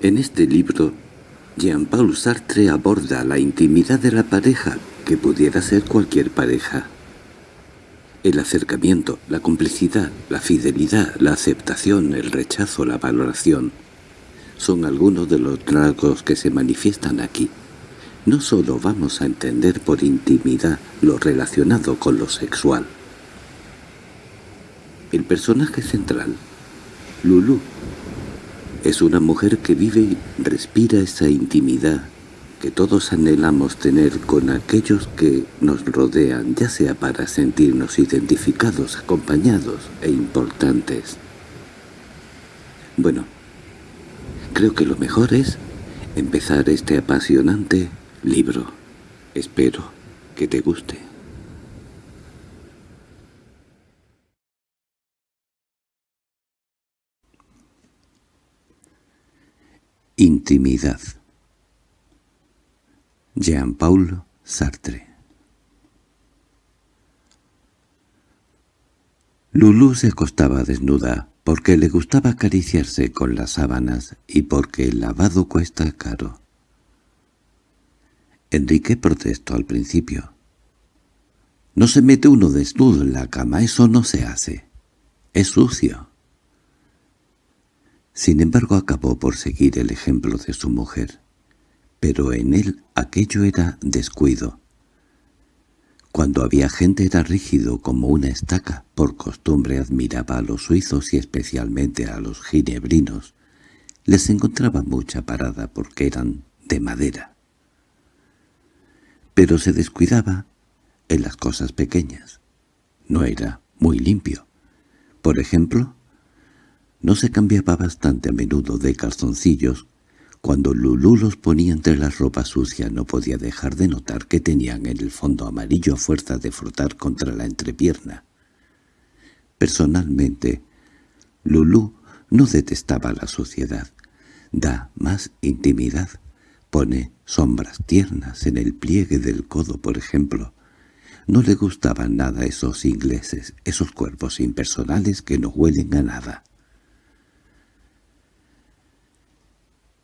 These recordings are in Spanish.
En este libro, Jean-Paul Sartre aborda la intimidad de la pareja, que pudiera ser cualquier pareja. El acercamiento, la complicidad, la fidelidad, la aceptación, el rechazo, la valoración, son algunos de los rasgos que se manifiestan aquí. No solo vamos a entender por intimidad lo relacionado con lo sexual. El personaje central, Lulu, es una mujer que vive y respira esa intimidad que todos anhelamos tener con aquellos que nos rodean, ya sea para sentirnos identificados, acompañados e importantes. Bueno, creo que lo mejor es empezar este apasionante libro. Espero que te guste. Intimidad Jean-Paul Sartre Lulú se acostaba desnuda porque le gustaba acariciarse con las sábanas y porque el lavado cuesta caro. Enrique protestó al principio. «No se mete uno desnudo en la cama, eso no se hace. Es sucio». Sin embargo acabó por seguir el ejemplo de su mujer. Pero en él aquello era descuido. Cuando había gente era rígido como una estaca. Por costumbre admiraba a los suizos y especialmente a los ginebrinos. Les encontraba mucha parada porque eran de madera. Pero se descuidaba en las cosas pequeñas. No era muy limpio. Por ejemplo, no se cambiaba bastante a menudo de calzoncillos. Cuando Lulú los ponía entre la ropa sucia no podía dejar de notar que tenían en el fondo amarillo a fuerza de frotar contra la entrepierna. Personalmente, Lulú no detestaba la suciedad. Da más intimidad. Pone sombras tiernas en el pliegue del codo, por ejemplo. No le gustaban nada esos ingleses, esos cuerpos impersonales que no huelen a nada.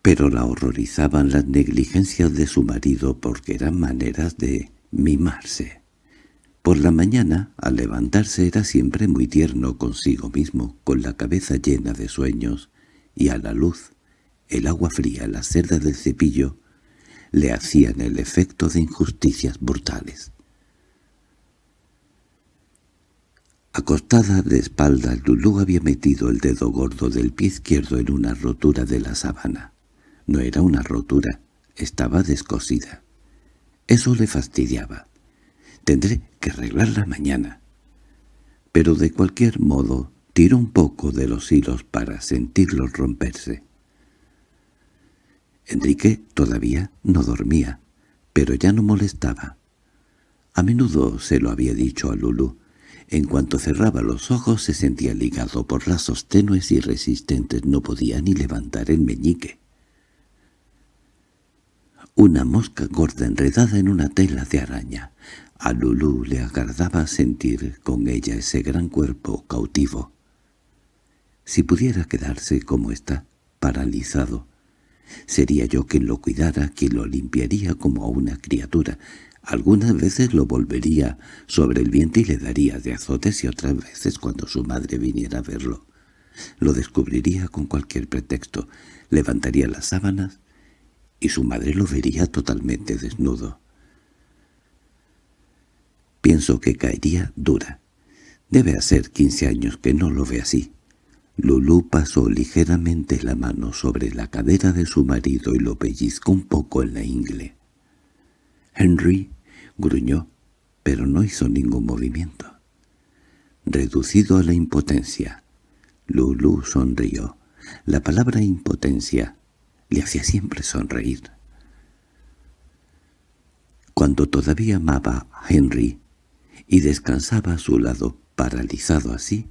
Pero la horrorizaban las negligencias de su marido porque eran maneras de mimarse. Por la mañana, al levantarse, era siempre muy tierno consigo mismo, con la cabeza llena de sueños, y a la luz, el agua fría, la cerda del cepillo, le hacían el efecto de injusticias brutales. Acostada de espalda, Lulú había metido el dedo gordo del pie izquierdo en una rotura de la sábana. No era una rotura, estaba descosida. Eso le fastidiaba. Tendré que arreglarla mañana. Pero de cualquier modo tiró un poco de los hilos para sentirlos romperse. Enrique todavía no dormía, pero ya no molestaba. A menudo se lo había dicho a Lulu. En cuanto cerraba los ojos se sentía ligado por lazos tenues y resistentes, no podía ni levantar el meñique una mosca gorda enredada en una tela de araña. A Lulú le agradaba sentir con ella ese gran cuerpo cautivo. Si pudiera quedarse como está, paralizado, sería yo quien lo cuidara, quien lo limpiaría como a una criatura. Algunas veces lo volvería sobre el viento y le daría de azotes y otras veces cuando su madre viniera a verlo. Lo descubriría con cualquier pretexto, levantaría las sábanas y su madre lo vería totalmente desnudo. Pienso que caería dura. Debe hacer quince años que no lo ve así. Lulú pasó ligeramente la mano sobre la cadera de su marido y lo pellizcó un poco en la ingle. Henry gruñó, pero no hizo ningún movimiento. Reducido a la impotencia, Lulú sonrió. La palabra impotencia le hacía siempre sonreír. Cuando todavía amaba a Henry y descansaba a su lado, paralizado así,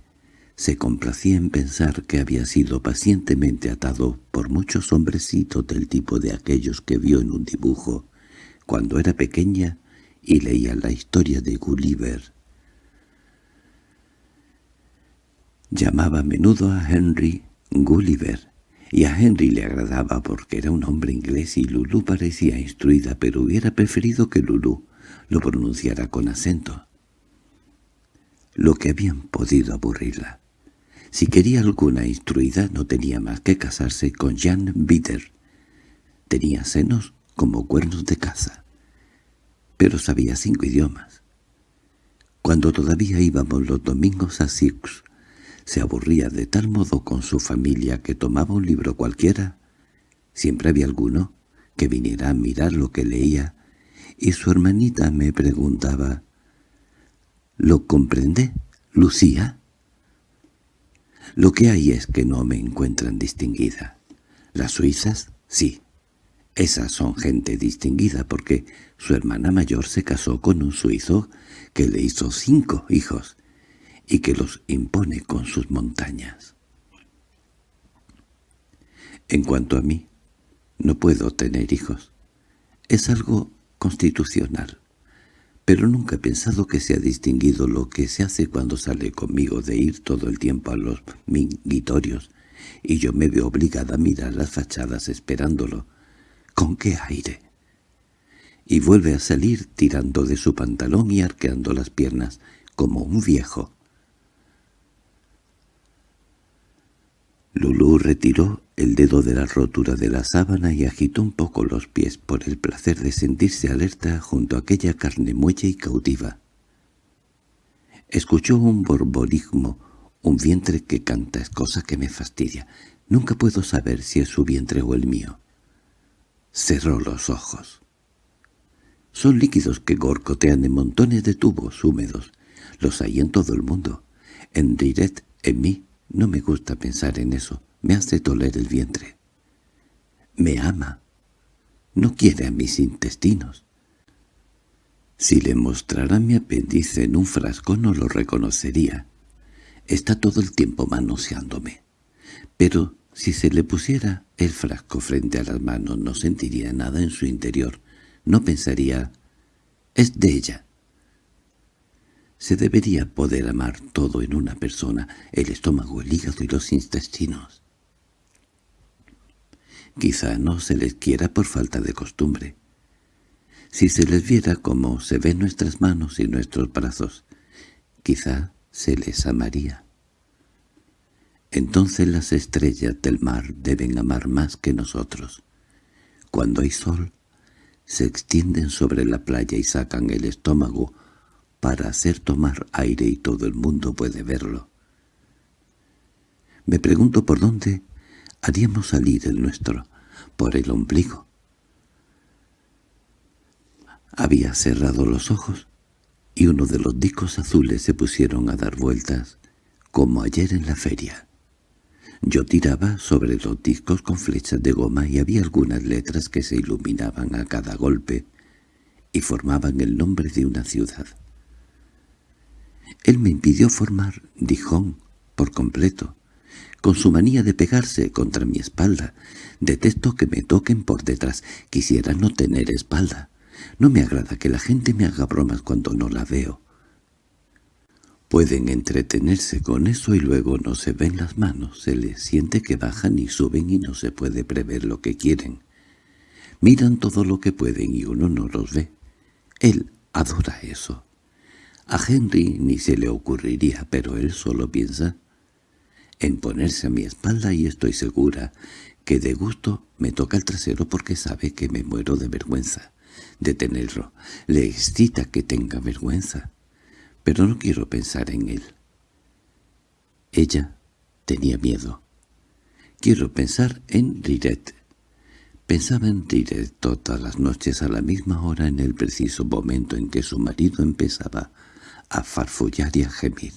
se complacía en pensar que había sido pacientemente atado por muchos hombrecitos del tipo de aquellos que vio en un dibujo cuando era pequeña y leía la historia de Gulliver. Llamaba a menudo a Henry Gulliver, y a Henry le agradaba porque era un hombre inglés y Lulu parecía instruida, pero hubiera preferido que Lulu lo pronunciara con acento. Lo que habían podido aburrirla. Si quería alguna instruida no tenía más que casarse con Jan Bitter. Tenía senos como cuernos de caza, pero sabía cinco idiomas. Cuando todavía íbamos los domingos a Sioux, se aburría de tal modo con su familia que tomaba un libro cualquiera. Siempre había alguno que viniera a mirar lo que leía, y su hermanita me preguntaba, «¿Lo comprende, Lucía?» Lo que hay es que no me encuentran distinguida. Las suizas, sí. Esas son gente distinguida porque su hermana mayor se casó con un suizo que le hizo cinco hijos y que los impone con sus montañas. En cuanto a mí, no puedo tener hijos. Es algo constitucional. Pero nunca he pensado que se ha distinguido lo que se hace cuando sale conmigo de ir todo el tiempo a los minguitorios, y yo me veo obligada a mirar las fachadas esperándolo. ¿Con qué aire? Y vuelve a salir tirando de su pantalón y arqueando las piernas, como un viejo. Lulú retiró el dedo de la rotura de la sábana y agitó un poco los pies por el placer de sentirse alerta junto a aquella carne muelle y cautiva. Escuchó un borborismo, un vientre que canta, es cosa que me fastidia. Nunca puedo saber si es su vientre o el mío. Cerró los ojos. Son líquidos que gorcotean en montones de tubos húmedos. Los hay en todo el mundo. En Diret, en mí, no me gusta pensar en eso. Me hace doler el vientre. Me ama. No quiere a mis intestinos. Si le mostrara mi apéndice en un frasco no lo reconocería. Está todo el tiempo manoseándome. Pero si se le pusiera el frasco frente a las manos no sentiría nada en su interior. No pensaría, es de ella. Se debería poder amar todo en una persona, el estómago, el hígado y los intestinos. Quizá no se les quiera por falta de costumbre. Si se les viera como se ven nuestras manos y nuestros brazos, quizá se les amaría. Entonces las estrellas del mar deben amar más que nosotros. Cuando hay sol, se extienden sobre la playa y sacan el estómago para hacer tomar aire y todo el mundo puede verlo. Me pregunto por dónde haríamos salir el nuestro, por el ombligo. Había cerrado los ojos y uno de los discos azules se pusieron a dar vueltas, como ayer en la feria. Yo tiraba sobre los discos con flechas de goma y había algunas letras que se iluminaban a cada golpe y formaban el nombre de una ciudad. Él me impidió formar Dijon por completo, con su manía de pegarse contra mi espalda. Detesto que me toquen por detrás. Quisiera no tener espalda. No me agrada que la gente me haga bromas cuando no la veo. Pueden entretenerse con eso y luego no se ven las manos, se les siente que bajan y suben y no se puede prever lo que quieren. Miran todo lo que pueden y uno no los ve. Él adora eso. A Henry ni se le ocurriría, pero él solo piensa en ponerse a mi espalda y estoy segura que de gusto me toca el trasero porque sabe que me muero de vergüenza de tenerlo. Le excita que tenga vergüenza, pero no quiero pensar en él. Ella tenía miedo. Quiero pensar en Riret. Pensaba en Riret todas las noches a la misma hora en el preciso momento en que su marido empezaba a farfullar y a gemir.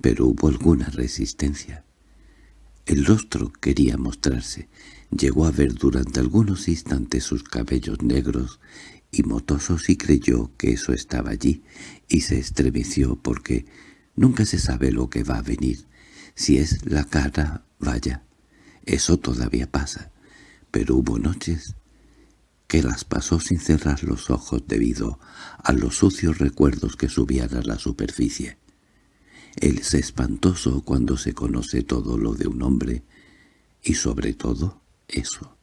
Pero hubo alguna resistencia. El rostro quería mostrarse. Llegó a ver durante algunos instantes sus cabellos negros y motosos y creyó que eso estaba allí, y se estremeció porque nunca se sabe lo que va a venir. Si es la cara, vaya, eso todavía pasa. Pero hubo noches que las pasó sin cerrar los ojos debido a los sucios recuerdos que subían a la superficie. Él es espantoso cuando se conoce todo lo de un hombre, y sobre todo eso.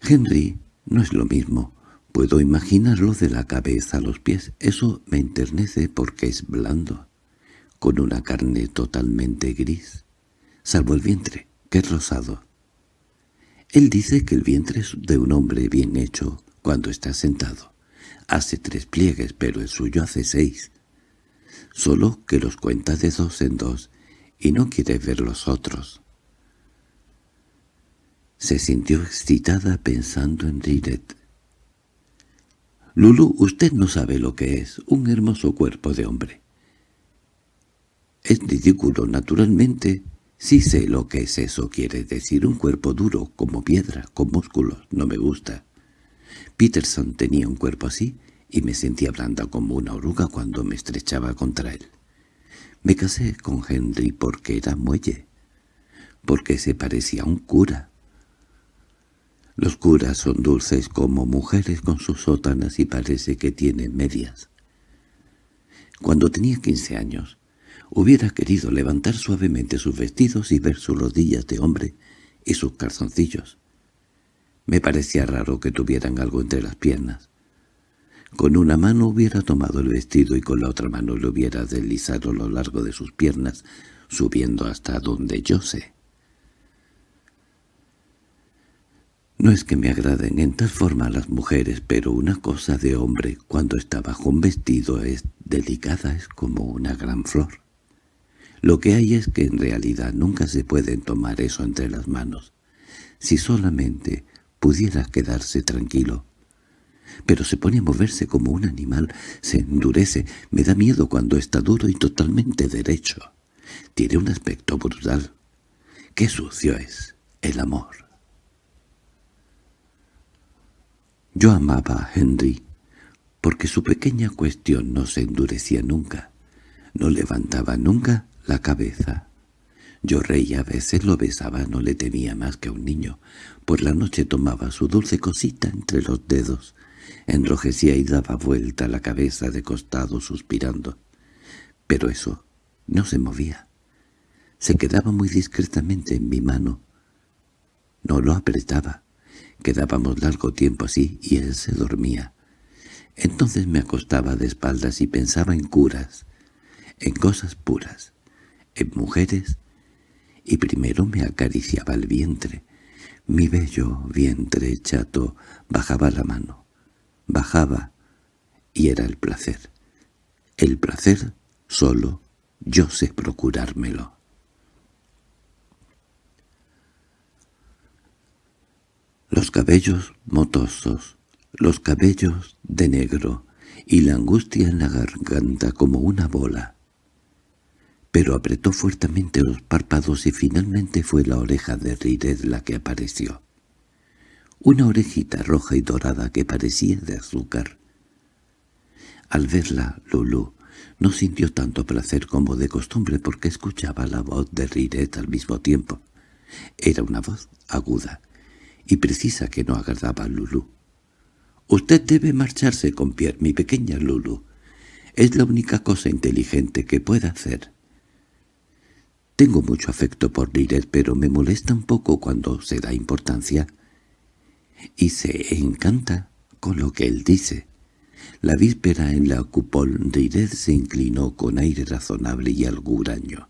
Henry no es lo mismo. Puedo imaginarlo de la cabeza a los pies. Eso me enternece porque es blando, con una carne totalmente gris, salvo el vientre, que es rosado. Él dice que el vientre es de un hombre bien hecho cuando está sentado. Hace tres pliegues, pero el suyo hace seis. Solo que los cuenta de dos en dos y no quiere ver los otros. Se sintió excitada pensando en Riret. Lulu, usted no sabe lo que es un hermoso cuerpo de hombre. Es ridículo, naturalmente, Sí sé lo que es eso, quiere decir un cuerpo duro, como piedra, con músculos, no me gusta. Peterson tenía un cuerpo así y me sentía blanda como una oruga cuando me estrechaba contra él. Me casé con Henry porque era muelle, porque se parecía a un cura. Los curas son dulces como mujeres con sus sótanas y parece que tienen medias. Cuando tenía quince años, Hubiera querido levantar suavemente sus vestidos y ver sus rodillas de hombre y sus calzoncillos. Me parecía raro que tuvieran algo entre las piernas. Con una mano hubiera tomado el vestido y con la otra mano lo hubiera deslizado a lo largo de sus piernas, subiendo hasta donde yo sé. No es que me agraden en tal forma las mujeres, pero una cosa de hombre cuando está bajo un vestido es delicada, es como una gran flor. Lo que hay es que en realidad nunca se pueden tomar eso entre las manos. Si solamente pudiera quedarse tranquilo. Pero se pone a moverse como un animal, se endurece, me da miedo cuando está duro y totalmente derecho. Tiene un aspecto brutal. ¡Qué sucio es el amor! Yo amaba a Henry, porque su pequeña cuestión no se endurecía nunca, no levantaba nunca la cabeza. Yo reía a veces, lo besaba, no le temía más que a un niño. Por la noche tomaba su dulce cosita entre los dedos, enrojecía y daba vuelta la cabeza de costado suspirando. Pero eso no se movía. Se quedaba muy discretamente en mi mano. No lo apretaba. Quedábamos largo tiempo así y él se dormía. Entonces me acostaba de espaldas y pensaba en curas, en cosas puras en mujeres, y primero me acariciaba el vientre. Mi bello vientre chato bajaba la mano, bajaba, y era el placer. El placer solo yo sé procurármelo. Los cabellos motosos, los cabellos de negro, y la angustia en la garganta como una bola pero apretó fuertemente los párpados y finalmente fue la oreja de Rired la que apareció. Una orejita roja y dorada que parecía de azúcar. Al verla, Lulu no sintió tanto placer como de costumbre porque escuchaba la voz de Riret al mismo tiempo. Era una voz aguda y precisa que no agradaba a Lulu. «Usted debe marcharse con Pierre, mi pequeña Lulu. Es la única cosa inteligente que pueda hacer». Tengo mucho afecto por Liret, pero me molesta un poco cuando se da importancia. Y se encanta con lo que él dice. La víspera en la cupol Liret se inclinó con aire razonable y algo huraño.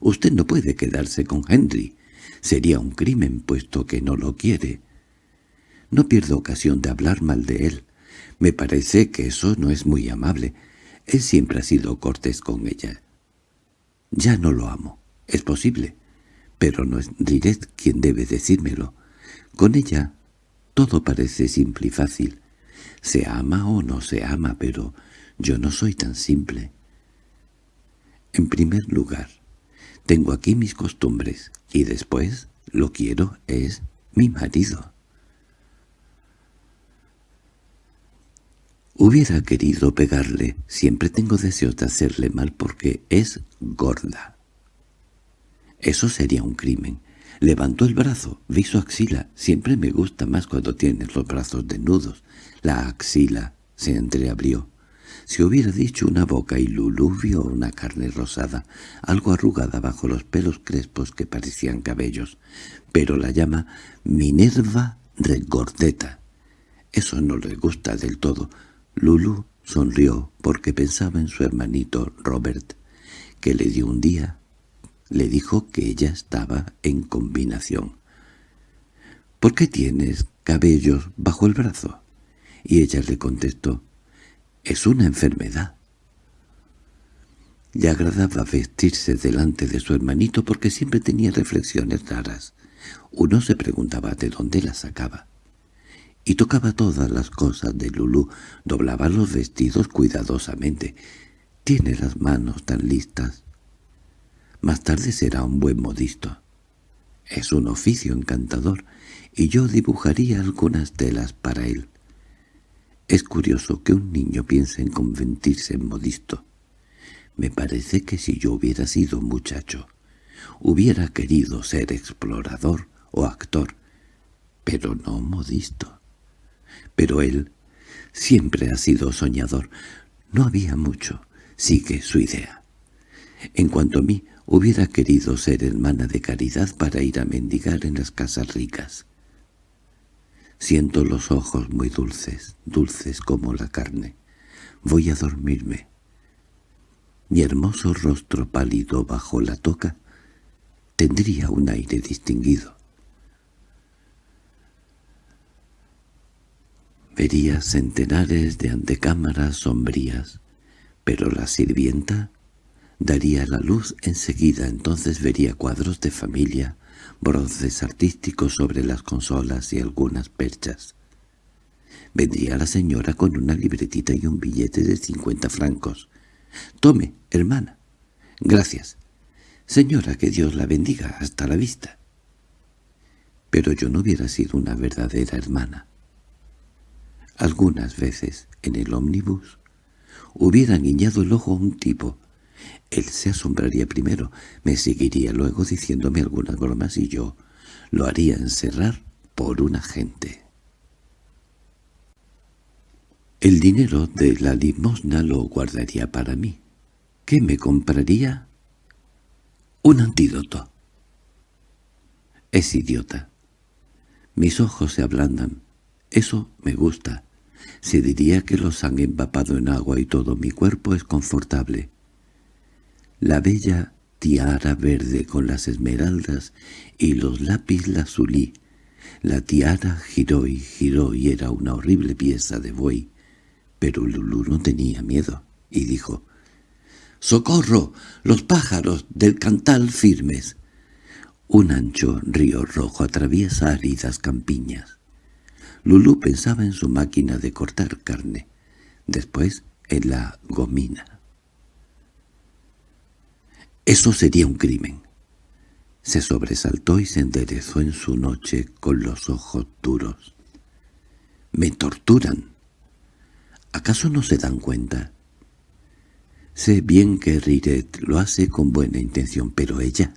«Usted no puede quedarse con Henry. Sería un crimen, puesto que no lo quiere. No pierdo ocasión de hablar mal de él. Me parece que eso no es muy amable. Él siempre ha sido cortés con ella. Ya no lo amo. Es posible. Pero no es Riret quien debe decírmelo. Con ella todo parece simple y fácil. Se ama o no se ama, pero yo no soy tan simple. En primer lugar, tengo aquí mis costumbres, y después lo quiero es mi marido. Hubiera querido pegarle, siempre tengo deseos de hacerle mal porque es gorda. Eso sería un crimen. Levantó el brazo, vi su axila. Siempre me gusta más cuando tienes los brazos desnudos. La axila se entreabrió. Si hubiera dicho una boca y Lulú vio una carne rosada, algo arrugada bajo los pelos crespos que parecían cabellos, pero la llama Minerva regordeta. Eso no le gusta del todo. Lulú sonrió porque pensaba en su hermanito Robert, que le dio un día. Le dijo que ella estaba en combinación. —¿Por qué tienes cabellos bajo el brazo? Y ella le contestó, «Es una enfermedad». Le agradaba vestirse delante de su hermanito porque siempre tenía reflexiones raras. Uno se preguntaba de dónde las sacaba. Y tocaba todas las cosas de Lulú, doblaba los vestidos cuidadosamente. Tiene las manos tan listas. Más tarde será un buen modisto. Es un oficio encantador, y yo dibujaría algunas telas para él. Es curioso que un niño piense en convertirse en modisto. Me parece que si yo hubiera sido muchacho, hubiera querido ser explorador o actor, pero no modisto. Pero él siempre ha sido soñador. No había mucho, sigue su idea. En cuanto a mí, hubiera querido ser hermana de caridad para ir a mendigar en las casas ricas. Siento los ojos muy dulces, dulces como la carne. Voy a dormirme. Mi hermoso rostro pálido bajo la toca tendría un aire distinguido. Vería centenares de antecámaras sombrías, pero la sirvienta daría la luz enseguida, entonces vería cuadros de familia, bronces artísticos sobre las consolas y algunas perchas. Vendría la señora con una libretita y un billete de cincuenta francos. «Tome, hermana». «Gracias». «Señora, que Dios la bendiga. Hasta la vista». Pero yo no hubiera sido una verdadera hermana. Algunas veces, en el ómnibus, hubiera guiñado el ojo a un tipo, él se asombraría primero, me seguiría luego diciéndome algunas bromas y yo lo haría encerrar por un agente. El dinero de la limosna lo guardaría para mí. ¿Qué me compraría? Un antídoto. Es idiota. Mis ojos se ablandan. Eso me gusta. Se diría que los han empapado en agua y todo mi cuerpo es confortable. La bella tiara verde con las esmeraldas y los lápiz lazulí. La tiara giró y giró y era una horrible pieza de buey. Pero Lulú no tenía miedo y dijo, «¡Socorro! ¡Los pájaros del cantal firmes!» Un ancho río rojo atraviesa áridas campiñas. Lulú pensaba en su máquina de cortar carne, después en la gomina. Eso sería un crimen. Se sobresaltó y se enderezó en su noche con los ojos duros. —¡Me torturan! ¿Acaso no se dan cuenta? Sé bien que Riret lo hace con buena intención, pero ella,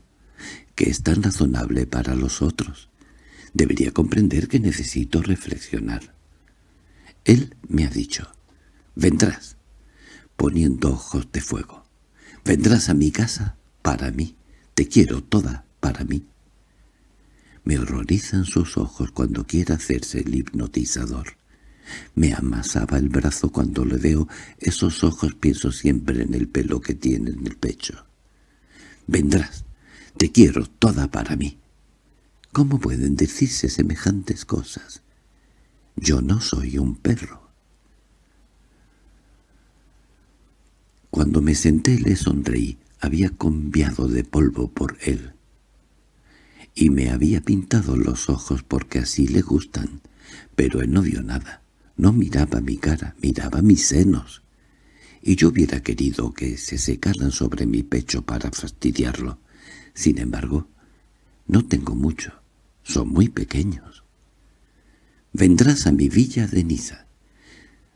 que es tan razonable para los otros, debería comprender que necesito reflexionar. Él me ha dicho, «Vendrás», poniendo ojos de fuego. Vendrás a mi casa para mí. Te quiero toda para mí. Me horrorizan sus ojos cuando quiere hacerse el hipnotizador. Me amasaba el brazo cuando le veo esos ojos pienso siempre en el pelo que tiene en el pecho. Vendrás. Te quiero toda para mí. ¿Cómo pueden decirse semejantes cosas? Yo no soy un perro. Cuando me senté le sonreí. Había cambiado de polvo por él. Y me había pintado los ojos porque así le gustan. Pero él no vio nada. No miraba mi cara, miraba mis senos. Y yo hubiera querido que se secaran sobre mi pecho para fastidiarlo. Sin embargo, no tengo mucho. Son muy pequeños. Vendrás a mi villa de Niza.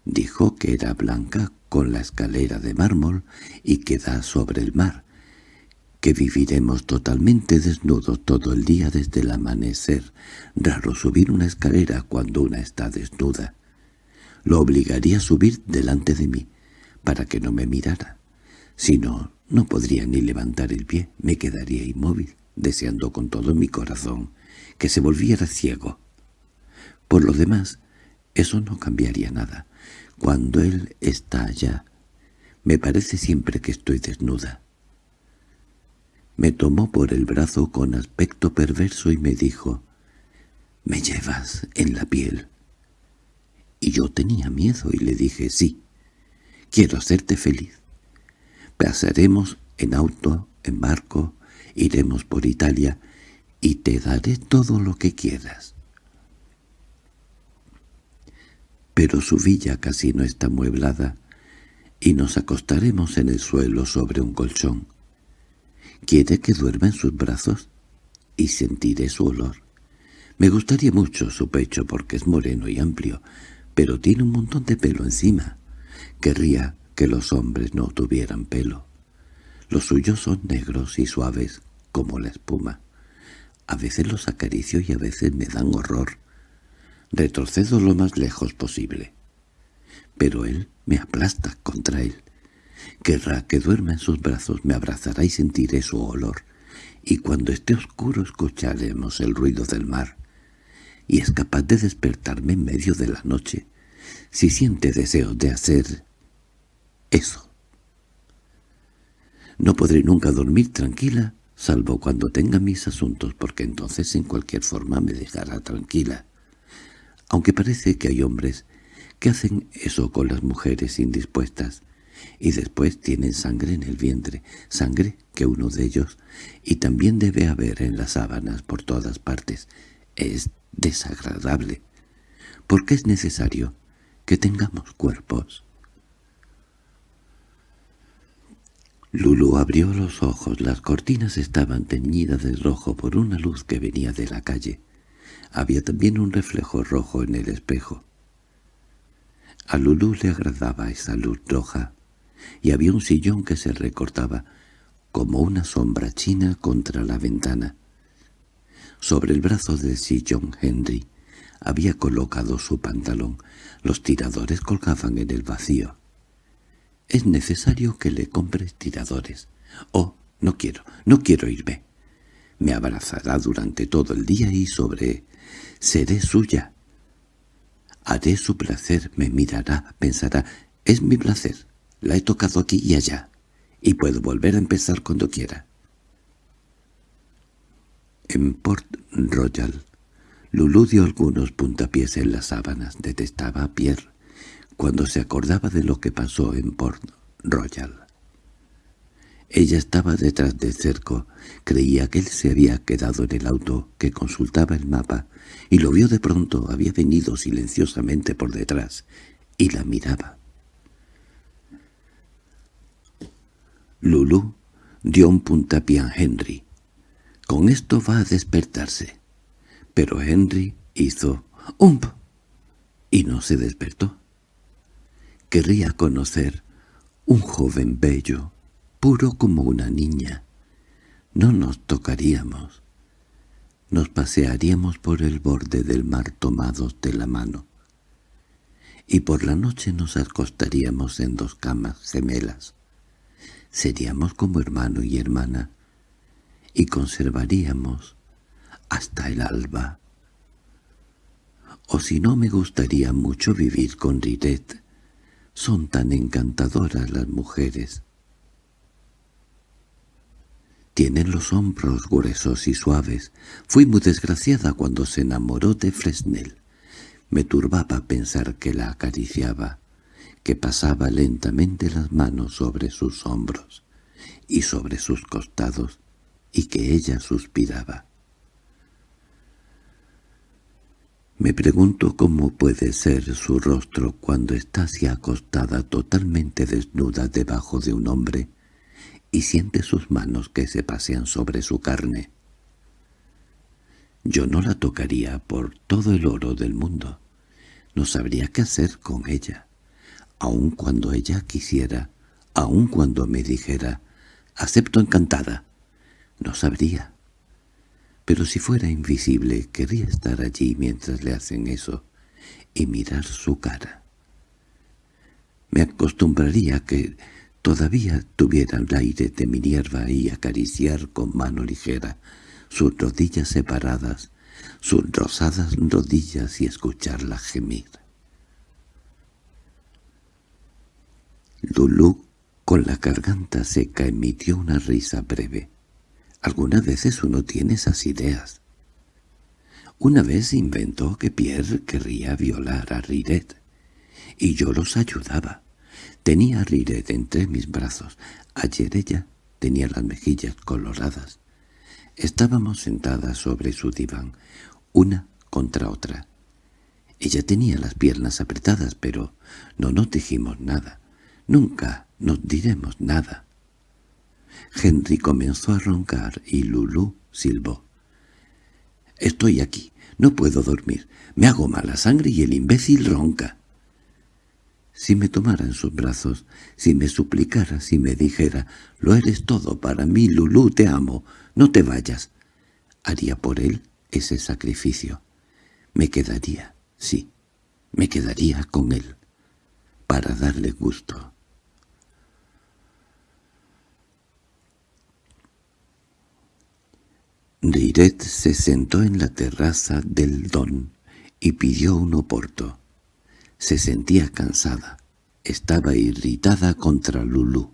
Dijo que era blanca con la escalera de mármol y que da sobre el mar, que viviremos totalmente desnudos todo el día desde el amanecer. Raro subir una escalera cuando una está desnuda. Lo obligaría a subir delante de mí. para que no me mirara. Si no, no podría ni levantar el pie, me quedaría inmóvil, deseando con todo mi corazón que se volviera ciego. Por lo demás, eso no cambiaría nada. Cuando él está allá, me parece siempre que estoy desnuda. Me tomó por el brazo con aspecto perverso y me dijo, «¿Me llevas en la piel?» Y yo tenía miedo y le dije, «Sí, quiero hacerte feliz. Pasaremos en auto, en barco, iremos por Italia y te daré todo lo que quieras». Pero su villa casi no está mueblada y nos acostaremos en el suelo sobre un colchón. ¿Quiere que duerma en sus brazos? Y sentiré su olor. Me gustaría mucho su pecho porque es moreno y amplio, pero tiene un montón de pelo encima. Querría que los hombres no tuvieran pelo. Los suyos son negros y suaves, como la espuma. A veces los acaricio y a veces me dan horror. Retrocedo lo más lejos posible pero él me aplasta contra él. Querrá que duerma en sus brazos, me abrazará y sentiré su olor, y cuando esté oscuro escucharemos el ruido del mar, y es capaz de despertarme en medio de la noche, si siente deseos de hacer eso. No podré nunca dormir tranquila, salvo cuando tenga mis asuntos, porque entonces en cualquier forma me dejará tranquila. Aunque parece que hay hombres que hacen eso con las mujeres indispuestas, y después tienen sangre en el vientre, sangre que uno de ellos, y también debe haber en las sábanas por todas partes. Es desagradable, porque es necesario que tengamos cuerpos. Lulu abrió los ojos, las cortinas estaban teñidas de rojo por una luz que venía de la calle. Había también un reflejo rojo en el espejo. A Lulú le agradaba esa luz roja, y había un sillón que se recortaba como una sombra china contra la ventana. Sobre el brazo del sillón Henry había colocado su pantalón. Los tiradores colgaban en el vacío. «Es necesario que le compres tiradores». «Oh, no quiero, no quiero irme». Me abrazará durante todo el día y sobre... «Seré suya». Haré su placer, me mirará, pensará, es mi placer, la he tocado aquí y allá, y puedo volver a empezar cuando quiera. En Port Royal, Lulú dio algunos puntapiés en las sábanas, detestaba a Pierre, cuando se acordaba de lo que pasó en Port Royal. Ella estaba detrás del cerco, creía que él se había quedado en el auto, que consultaba el mapa, y lo vio de pronto, había venido silenciosamente por detrás, y la miraba. Lulú dio un puntapié a Henry. Con esto va a despertarse. Pero Henry hizo «ump» y no se despertó. Querría conocer un joven bello, puro como una niña. No nos tocaríamos nos pasearíamos por el borde del mar tomados de la mano, y por la noche nos acostaríamos en dos camas gemelas. Seríamos como hermano y hermana, y conservaríamos hasta el alba. O si no me gustaría mucho vivir con Riret, son tan encantadoras las mujeres. Tienen los hombros gruesos y suaves. Fui muy desgraciada cuando se enamoró de Fresnel. Me turbaba pensar que la acariciaba, que pasaba lentamente las manos sobre sus hombros y sobre sus costados, y que ella suspiraba. Me pregunto cómo puede ser su rostro cuando está así acostada totalmente desnuda debajo de un hombre, y siente sus manos que se pasean sobre su carne. Yo no la tocaría por todo el oro del mundo. No sabría qué hacer con ella, aun cuando ella quisiera, aun cuando me dijera, «acepto encantada». No sabría. Pero si fuera invisible, querría estar allí mientras le hacen eso y mirar su cara. Me acostumbraría a que todavía tuviera el aire de Minerva y acariciar con mano ligera sus rodillas separadas, sus rosadas rodillas y escucharla gemir. Lulú, con la garganta seca, emitió una risa breve. Algunas veces uno tiene esas ideas. Una vez inventó que Pierre querría violar a Riret, y yo los ayudaba. Tenía a Riret entre mis brazos. Ayer ella tenía las mejillas coloradas. Estábamos sentadas sobre su diván, una contra otra. Ella tenía las piernas apretadas, pero no nos dijimos nada. Nunca nos diremos nada. Henry comenzó a roncar y Lulú silbó. «Estoy aquí. No puedo dormir. Me hago mala sangre y el imbécil ronca». Si me tomara en sus brazos, si me suplicara, si me dijera «Lo eres todo para mí, Lulú, te amo, no te vayas», haría por él ese sacrificio. Me quedaría, sí, me quedaría con él, para darle gusto. Riret se sentó en la terraza del Don y pidió un oporto. Se sentía cansada. Estaba irritada contra Lulú.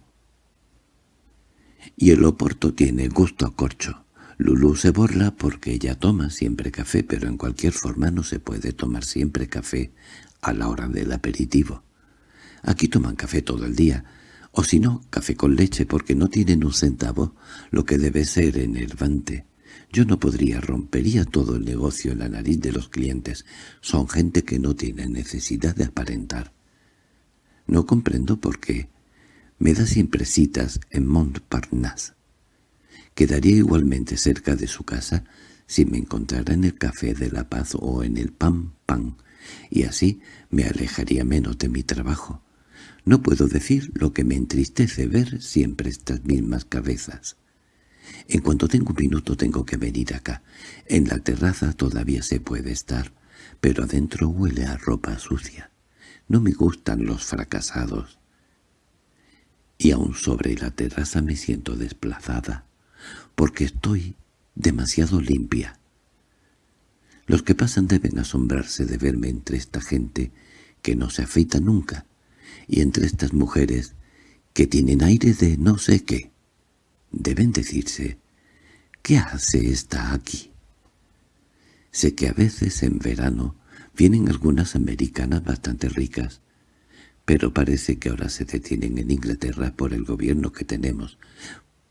Y el oporto tiene gusto a corcho. Lulú se borla porque ella toma siempre café, pero en cualquier forma no se puede tomar siempre café a la hora del aperitivo. Aquí toman café todo el día, o si no, café con leche porque no tienen un centavo, lo que debe ser enervante. Yo no podría, rompería todo el negocio en la nariz de los clientes. Son gente que no tiene necesidad de aparentar. No comprendo por qué. Me da siempre citas en Montparnasse. Quedaría igualmente cerca de su casa si me encontrara en el Café de la Paz o en el Pan Pan, y así me alejaría menos de mi trabajo. No puedo decir lo que me entristece ver siempre estas mismas cabezas. En cuanto tengo un minuto tengo que venir acá. En la terraza todavía se puede estar, pero adentro huele a ropa sucia. No me gustan los fracasados. Y aún sobre la terraza me siento desplazada, porque estoy demasiado limpia. Los que pasan deben asombrarse de verme entre esta gente que no se afeita nunca, y entre estas mujeres que tienen aire de no sé qué. Deben decirse, ¿qué hace esta aquí? Sé que a veces en verano vienen algunas americanas bastante ricas, pero parece que ahora se detienen en Inglaterra por el gobierno que tenemos.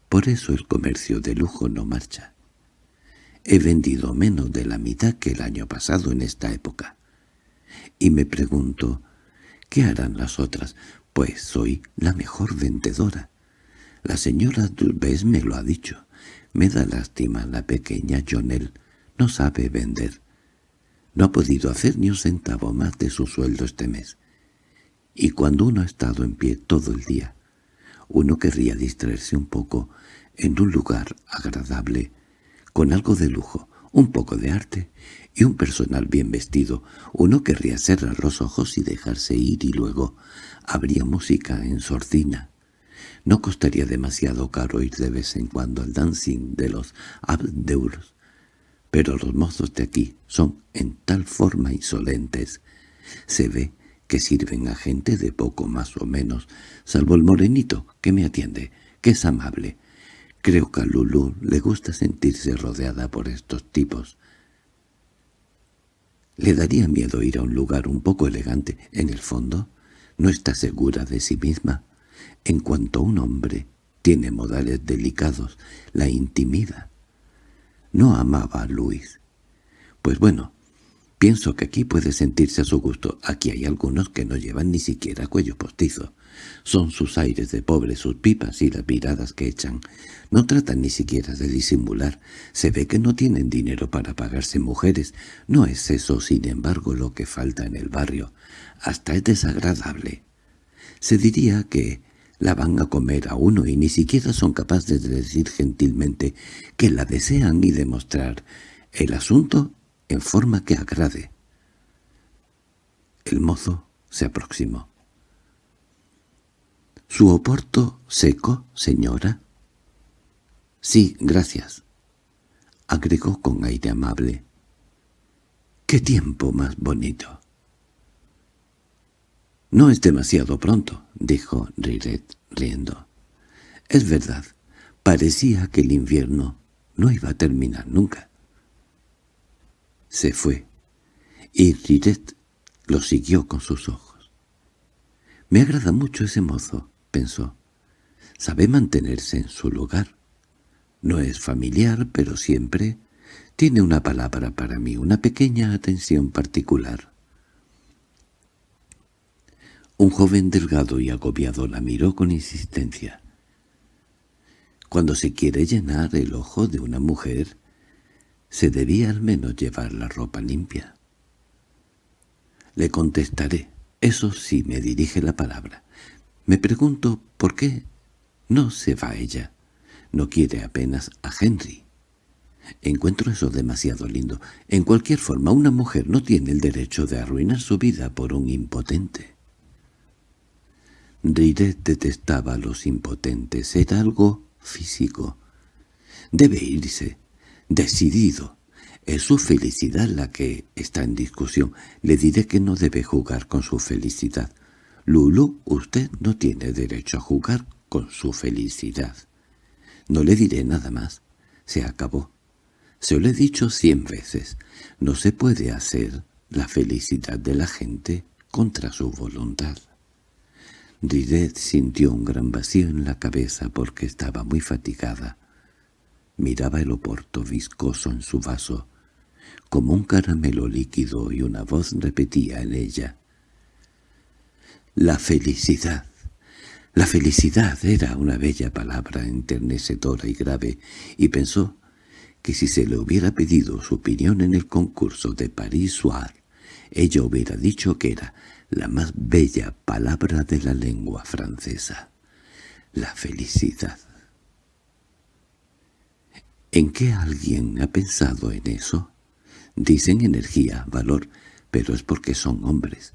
Por eso el comercio de lujo no marcha. He vendido menos de la mitad que el año pasado en esta época. Y me pregunto, ¿qué harán las otras? Pues soy la mejor vendedora. La señora Dulbes me lo ha dicho. Me da lástima la pequeña Jonel. No sabe vender. No ha podido hacer ni un centavo más de su sueldo este mes. Y cuando uno ha estado en pie todo el día, uno querría distraerse un poco en un lugar agradable, con algo de lujo, un poco de arte y un personal bien vestido. Uno querría cerrar los ojos y dejarse ir y luego habría música en sordina. No costaría demasiado caro ir de vez en cuando al dancing de los abdeurs, pero los mozos de aquí son en tal forma insolentes. Se ve que sirven a gente de poco más o menos, salvo el morenito que me atiende, que es amable. Creo que a Lulú le gusta sentirse rodeada por estos tipos. Le daría miedo ir a un lugar un poco elegante. En el fondo, no está segura de sí misma. En cuanto un hombre tiene modales delicados, la intimida. No amaba a Luis. Pues bueno, pienso que aquí puede sentirse a su gusto. Aquí hay algunos que no llevan ni siquiera cuello postizo. Son sus aires de pobre, sus pipas y las miradas que echan. No tratan ni siquiera de disimular. Se ve que no tienen dinero para pagarse mujeres. No es eso, sin embargo, lo que falta en el barrio. Hasta es desagradable. Se diría que la van a comer a uno y ni siquiera son capaces de decir gentilmente que la desean y demostrar el asunto en forma que agrade. El mozo se aproximó. —¿Su oporto seco, señora? —Sí, gracias —agregó con aire amable. —¡Qué tiempo más bonito! —No es demasiado pronto —dijo Riret, riendo. —Es verdad, parecía que el invierno no iba a terminar nunca. Se fue, y Riret lo siguió con sus ojos. «Me agrada mucho ese mozo», pensó. «Sabe mantenerse en su lugar. No es familiar, pero siempre tiene una palabra para mí, una pequeña atención particular». Un joven delgado y agobiado la miró con insistencia. Cuando se quiere llenar el ojo de una mujer, se debía al menos llevar la ropa limpia. Le contestaré, eso sí me dirige la palabra. Me pregunto por qué no se va ella. No quiere apenas a Henry. Encuentro eso demasiado lindo. En cualquier forma, una mujer no tiene el derecho de arruinar su vida por un impotente. Riret detestaba a los impotentes. Era algo físico. Debe irse. Decidido. Es su felicidad la que está en discusión. Le diré que no debe jugar con su felicidad. Lulu, usted no tiene derecho a jugar con su felicidad. No le diré nada más. Se acabó. Se lo he dicho cien veces. No se puede hacer la felicidad de la gente contra su voluntad. Ridet sintió un gran vacío en la cabeza porque estaba muy fatigada. Miraba el oporto viscoso en su vaso como un caramelo líquido y una voz repetía en ella. La felicidad. La felicidad era una bella palabra enternecedora y grave, y pensó que si se le hubiera pedido su opinión en el concurso de París-Soir, ella hubiera dicho que era la más bella palabra de la lengua francesa. La felicidad. ¿En qué alguien ha pensado en eso? Dicen energía, valor, pero es porque son hombres.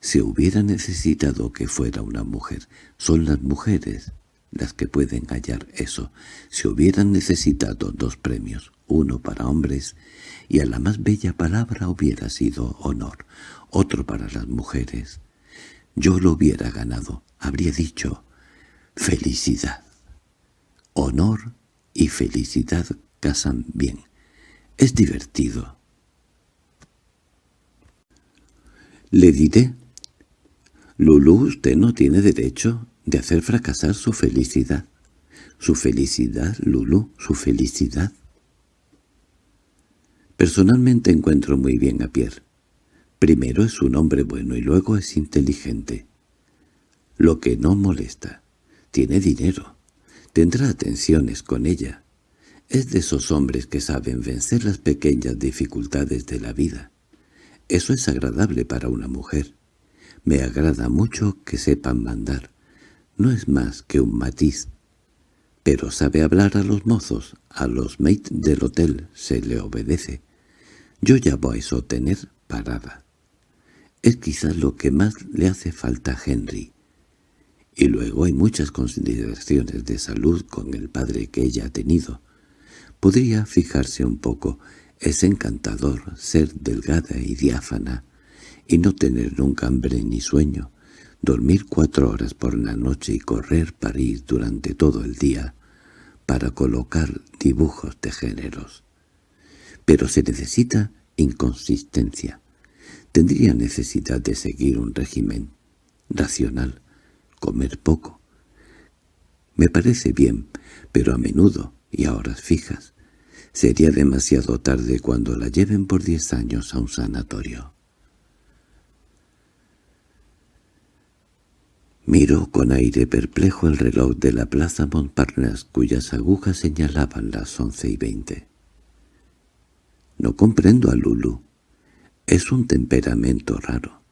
Se hubiera necesitado que fuera una mujer. Son las mujeres las que pueden hallar eso. Se hubieran necesitado dos premios, uno para hombres, y a la más bella palabra hubiera sido honor, otro para las mujeres. Yo lo hubiera ganado, habría dicho felicidad. Honor y felicidad casan bien. Es divertido. Le diré. Lulu, usted no tiene derecho de hacer fracasar su felicidad. Su felicidad, Lulu, su felicidad. Personalmente encuentro muy bien a Pierre. Primero es un hombre bueno y luego es inteligente. Lo que no molesta. Tiene dinero. Tendrá atenciones con ella. Es de esos hombres que saben vencer las pequeñas dificultades de la vida. Eso es agradable para una mujer. Me agrada mucho que sepan mandar. No es más que un matiz. Pero sabe hablar a los mozos, a los mates del hotel, se le obedece. Yo voy a eso tener parada. Es quizás lo que más le hace falta a Henry. Y luego hay muchas consideraciones de salud con el padre que ella ha tenido. Podría fijarse un poco es encantador ser delgada y diáfana, y no tener nunca hambre ni sueño, dormir cuatro horas por la noche y correr París durante todo el día para colocar dibujos de géneros. Pero se necesita inconsistencia. Tendría necesidad de seguir un régimen racional, comer poco. Me parece bien, pero a menudo y a horas fijas. Sería demasiado tarde cuando la lleven por diez años a un sanatorio. Miró con aire perplejo el reloj de la plaza Montparnasse, cuyas agujas señalaban las once y veinte. No comprendo a Lulu. Es un temperamento raro.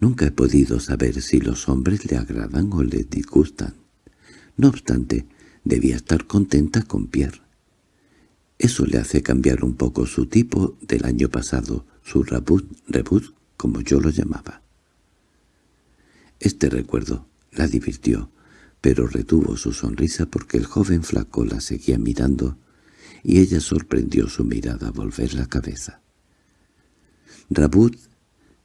Nunca he podido saber si los hombres le agradan o le disgustan. No obstante, debía estar contenta con Pierre. Eso le hace cambiar un poco su tipo del año pasado, su rebut, rebut como yo lo llamaba. Este recuerdo la divirtió, pero retuvo su sonrisa porque el joven flaco la seguía mirando y ella sorprendió su mirada volver la cabeza. Rabut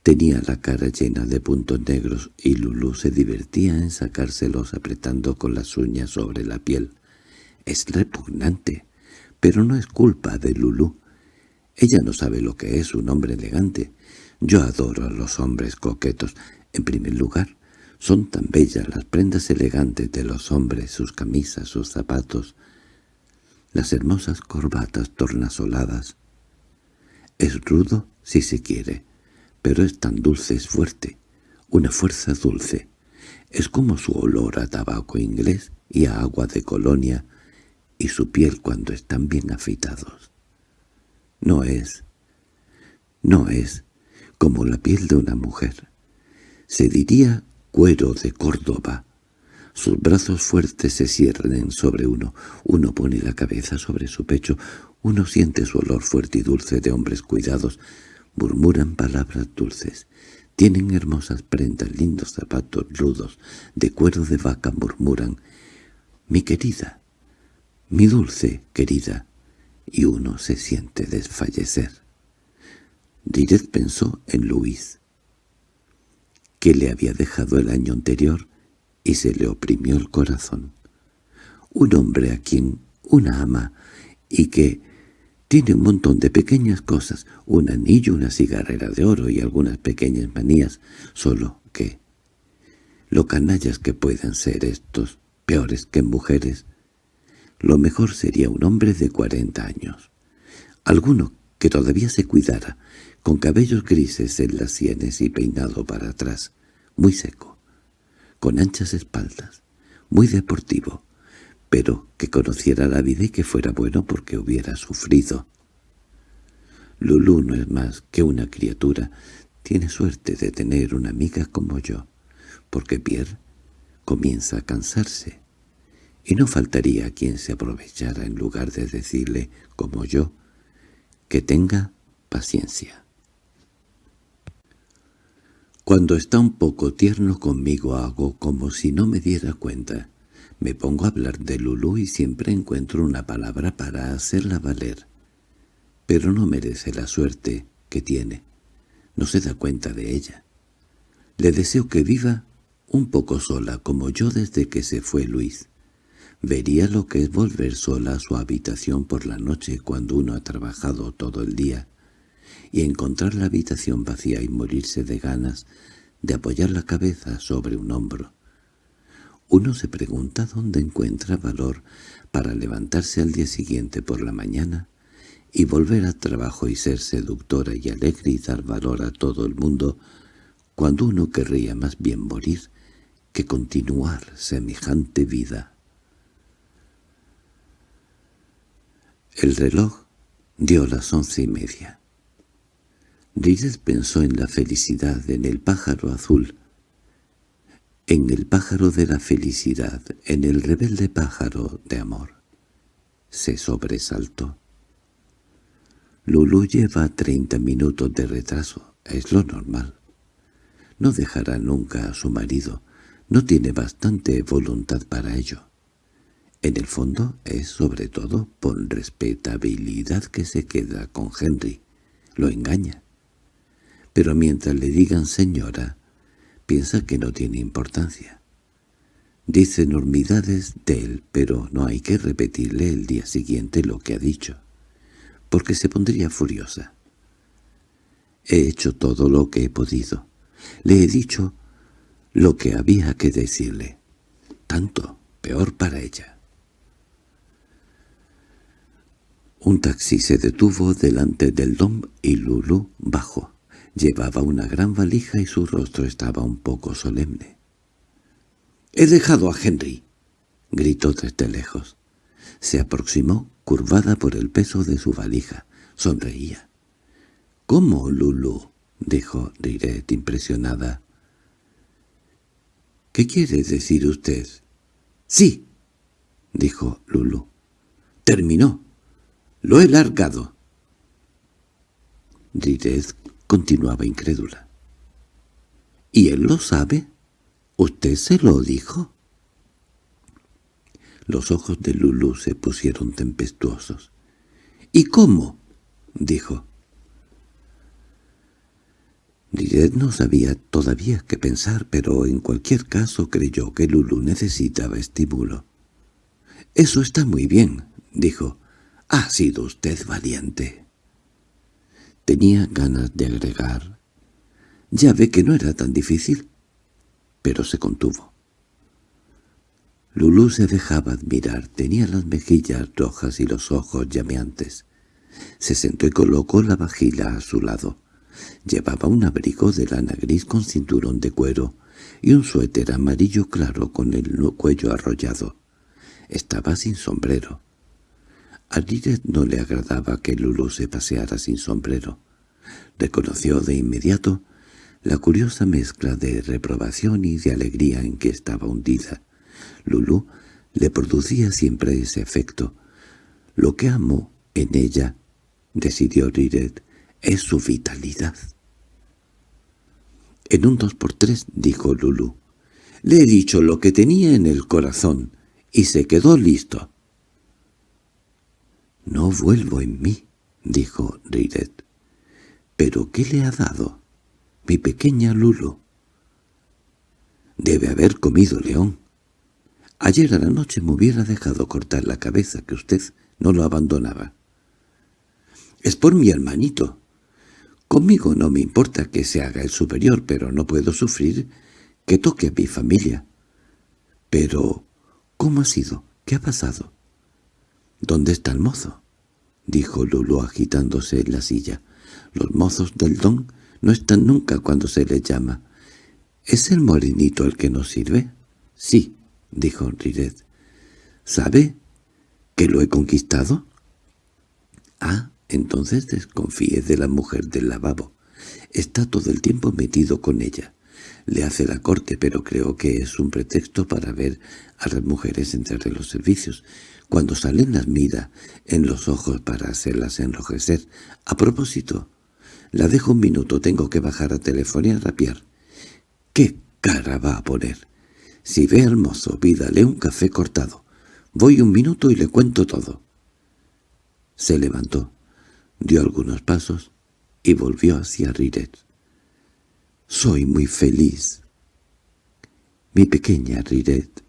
tenía la cara llena de puntos negros y Lulú se divertía en sacárselos apretando con las uñas sobre la piel. Es repugnante, pero no es culpa de Lulú. Ella no sabe lo que es un hombre elegante. Yo adoro a los hombres coquetos. En primer lugar, son tan bellas las prendas elegantes de los hombres, sus camisas, sus zapatos, las hermosas corbatas tornasoladas. Es rudo, si se quiere, pero es tan dulce, es fuerte, una fuerza dulce. Es como su olor a tabaco inglés y a agua de colonia y su piel cuando están bien afeitados. No es, no es como la piel de una mujer. Se diría cuero de Córdoba. Sus brazos fuertes se cierren sobre uno, uno pone la cabeza sobre su pecho, uno siente su olor fuerte y dulce de hombres cuidados, murmuran palabras dulces, tienen hermosas prendas, lindos zapatos rudos, de cuero de vaca murmuran, «Mi querida, mi dulce querida», y uno se siente desfallecer. Diret pensó en Luis, que le había dejado el año anterior, y se le oprimió el corazón. Un hombre a quien una ama, y que tiene un montón de pequeñas cosas, un anillo, una cigarrera de oro y algunas pequeñas manías, solo que... Lo canallas que puedan ser estos, peores que mujeres, lo mejor sería un hombre de cuarenta años. Alguno que todavía se cuidara, con cabellos grises en las sienes y peinado para atrás, muy seco, con anchas espaldas, muy deportivo, pero que conociera la vida y que fuera bueno porque hubiera sufrido. Lulú no es más que una criatura, tiene suerte de tener una amiga como yo, porque Pierre comienza a cansarse, y no faltaría quien se aprovechara en lugar de decirle, como yo, que tenga paciencia. Cuando está un poco tierno conmigo hago como si no me diera cuenta. Me pongo a hablar de Lulú y siempre encuentro una palabra para hacerla valer. Pero no merece la suerte que tiene. No se da cuenta de ella. Le deseo que viva un poco sola como yo desde que se fue Luis. Vería lo que es volver sola a su habitación por la noche cuando uno ha trabajado todo el día y encontrar la habitación vacía y morirse de ganas de apoyar la cabeza sobre un hombro. Uno se pregunta dónde encuentra valor para levantarse al día siguiente por la mañana y volver al trabajo y ser seductora y alegre y dar valor a todo el mundo, cuando uno querría más bien morir que continuar semejante vida. El reloj dio las once y media. Rides pensó en la felicidad, en el pájaro azul, en el pájaro de la felicidad, en el rebelde pájaro de amor. Se sobresaltó. Lulu lleva treinta minutos de retraso, es lo normal. No dejará nunca a su marido, no tiene bastante voluntad para ello. En el fondo es sobre todo por respetabilidad que se queda con Henry. Lo engaña pero mientras le digan señora, piensa que no tiene importancia. Dice enormidades de él, pero no hay que repetirle el día siguiente lo que ha dicho, porque se pondría furiosa. He hecho todo lo que he podido. Le he dicho lo que había que decirle. Tanto, peor para ella. Un taxi se detuvo delante del dom y Lulu bajó. Llevaba una gran valija y su rostro estaba un poco solemne. —¡He dejado a Henry! —gritó desde lejos. Se aproximó, curvada por el peso de su valija. Sonreía. —¿Cómo, Lulu? —dijo Riret impresionada. —¿Qué quiere decir usted? —Sí —dijo Lulu. —Terminó. Lo he largado. Riret continuaba incrédula. —¿Y él lo sabe? ¿Usted se lo dijo? Los ojos de Lulú se pusieron tempestuosos. —¿Y cómo? —dijo. Liret no sabía todavía qué pensar, pero en cualquier caso creyó que Lulú necesitaba estímulo. —Eso está muy bien —dijo—. Ha sido usted valiente. Tenía ganas de agregar. Ya ve que no era tan difícil. Pero se contuvo. Lulú se dejaba admirar. Tenía las mejillas rojas y los ojos llameantes. Se sentó y colocó la vajilla a su lado. Llevaba un abrigo de lana gris con cinturón de cuero y un suéter amarillo claro con el cuello arrollado. Estaba sin sombrero. A Liret no le agradaba que Lulu se paseara sin sombrero. Reconoció de inmediato la curiosa mezcla de reprobación y de alegría en que estaba hundida. Lulu le producía siempre ese efecto. Lo que amó en ella, decidió Riret, es su vitalidad. En un dos por tres, dijo Lulu. Le he dicho lo que tenía en el corazón, y se quedó listo. «No vuelvo en mí», dijo Riret. «¿Pero qué le ha dado? Mi pequeña Lulu». «Debe haber comido león. Ayer a la noche me hubiera dejado cortar la cabeza que usted no lo abandonaba». «Es por mi hermanito. Conmigo no me importa que se haga el superior, pero no puedo sufrir que toque a mi familia». «Pero, ¿cómo ha sido? ¿Qué ha pasado?» —¿Dónde está el mozo? —dijo Lulu agitándose en la silla. —Los mozos del don no están nunca cuando se les llama. —¿Es el morenito el que nos sirve? —Sí —dijo Riret. —¿Sabe que lo he conquistado? —Ah, entonces desconfíe de la mujer del lavabo. Está todo el tiempo metido con ella. Le hace la corte, pero creo que es un pretexto para ver a las mujeres entre los servicios. Cuando salen las mira en los ojos para hacerlas enrojecer. A propósito, la dejo un minuto, tengo que bajar a teléfono y a rapiar. ¿Qué cara va a poner? Si ve al mozo, pídale un café cortado. Voy un minuto y le cuento todo. Se levantó, dio algunos pasos y volvió hacia Riret. «Soy muy feliz». «Mi pequeña Riret».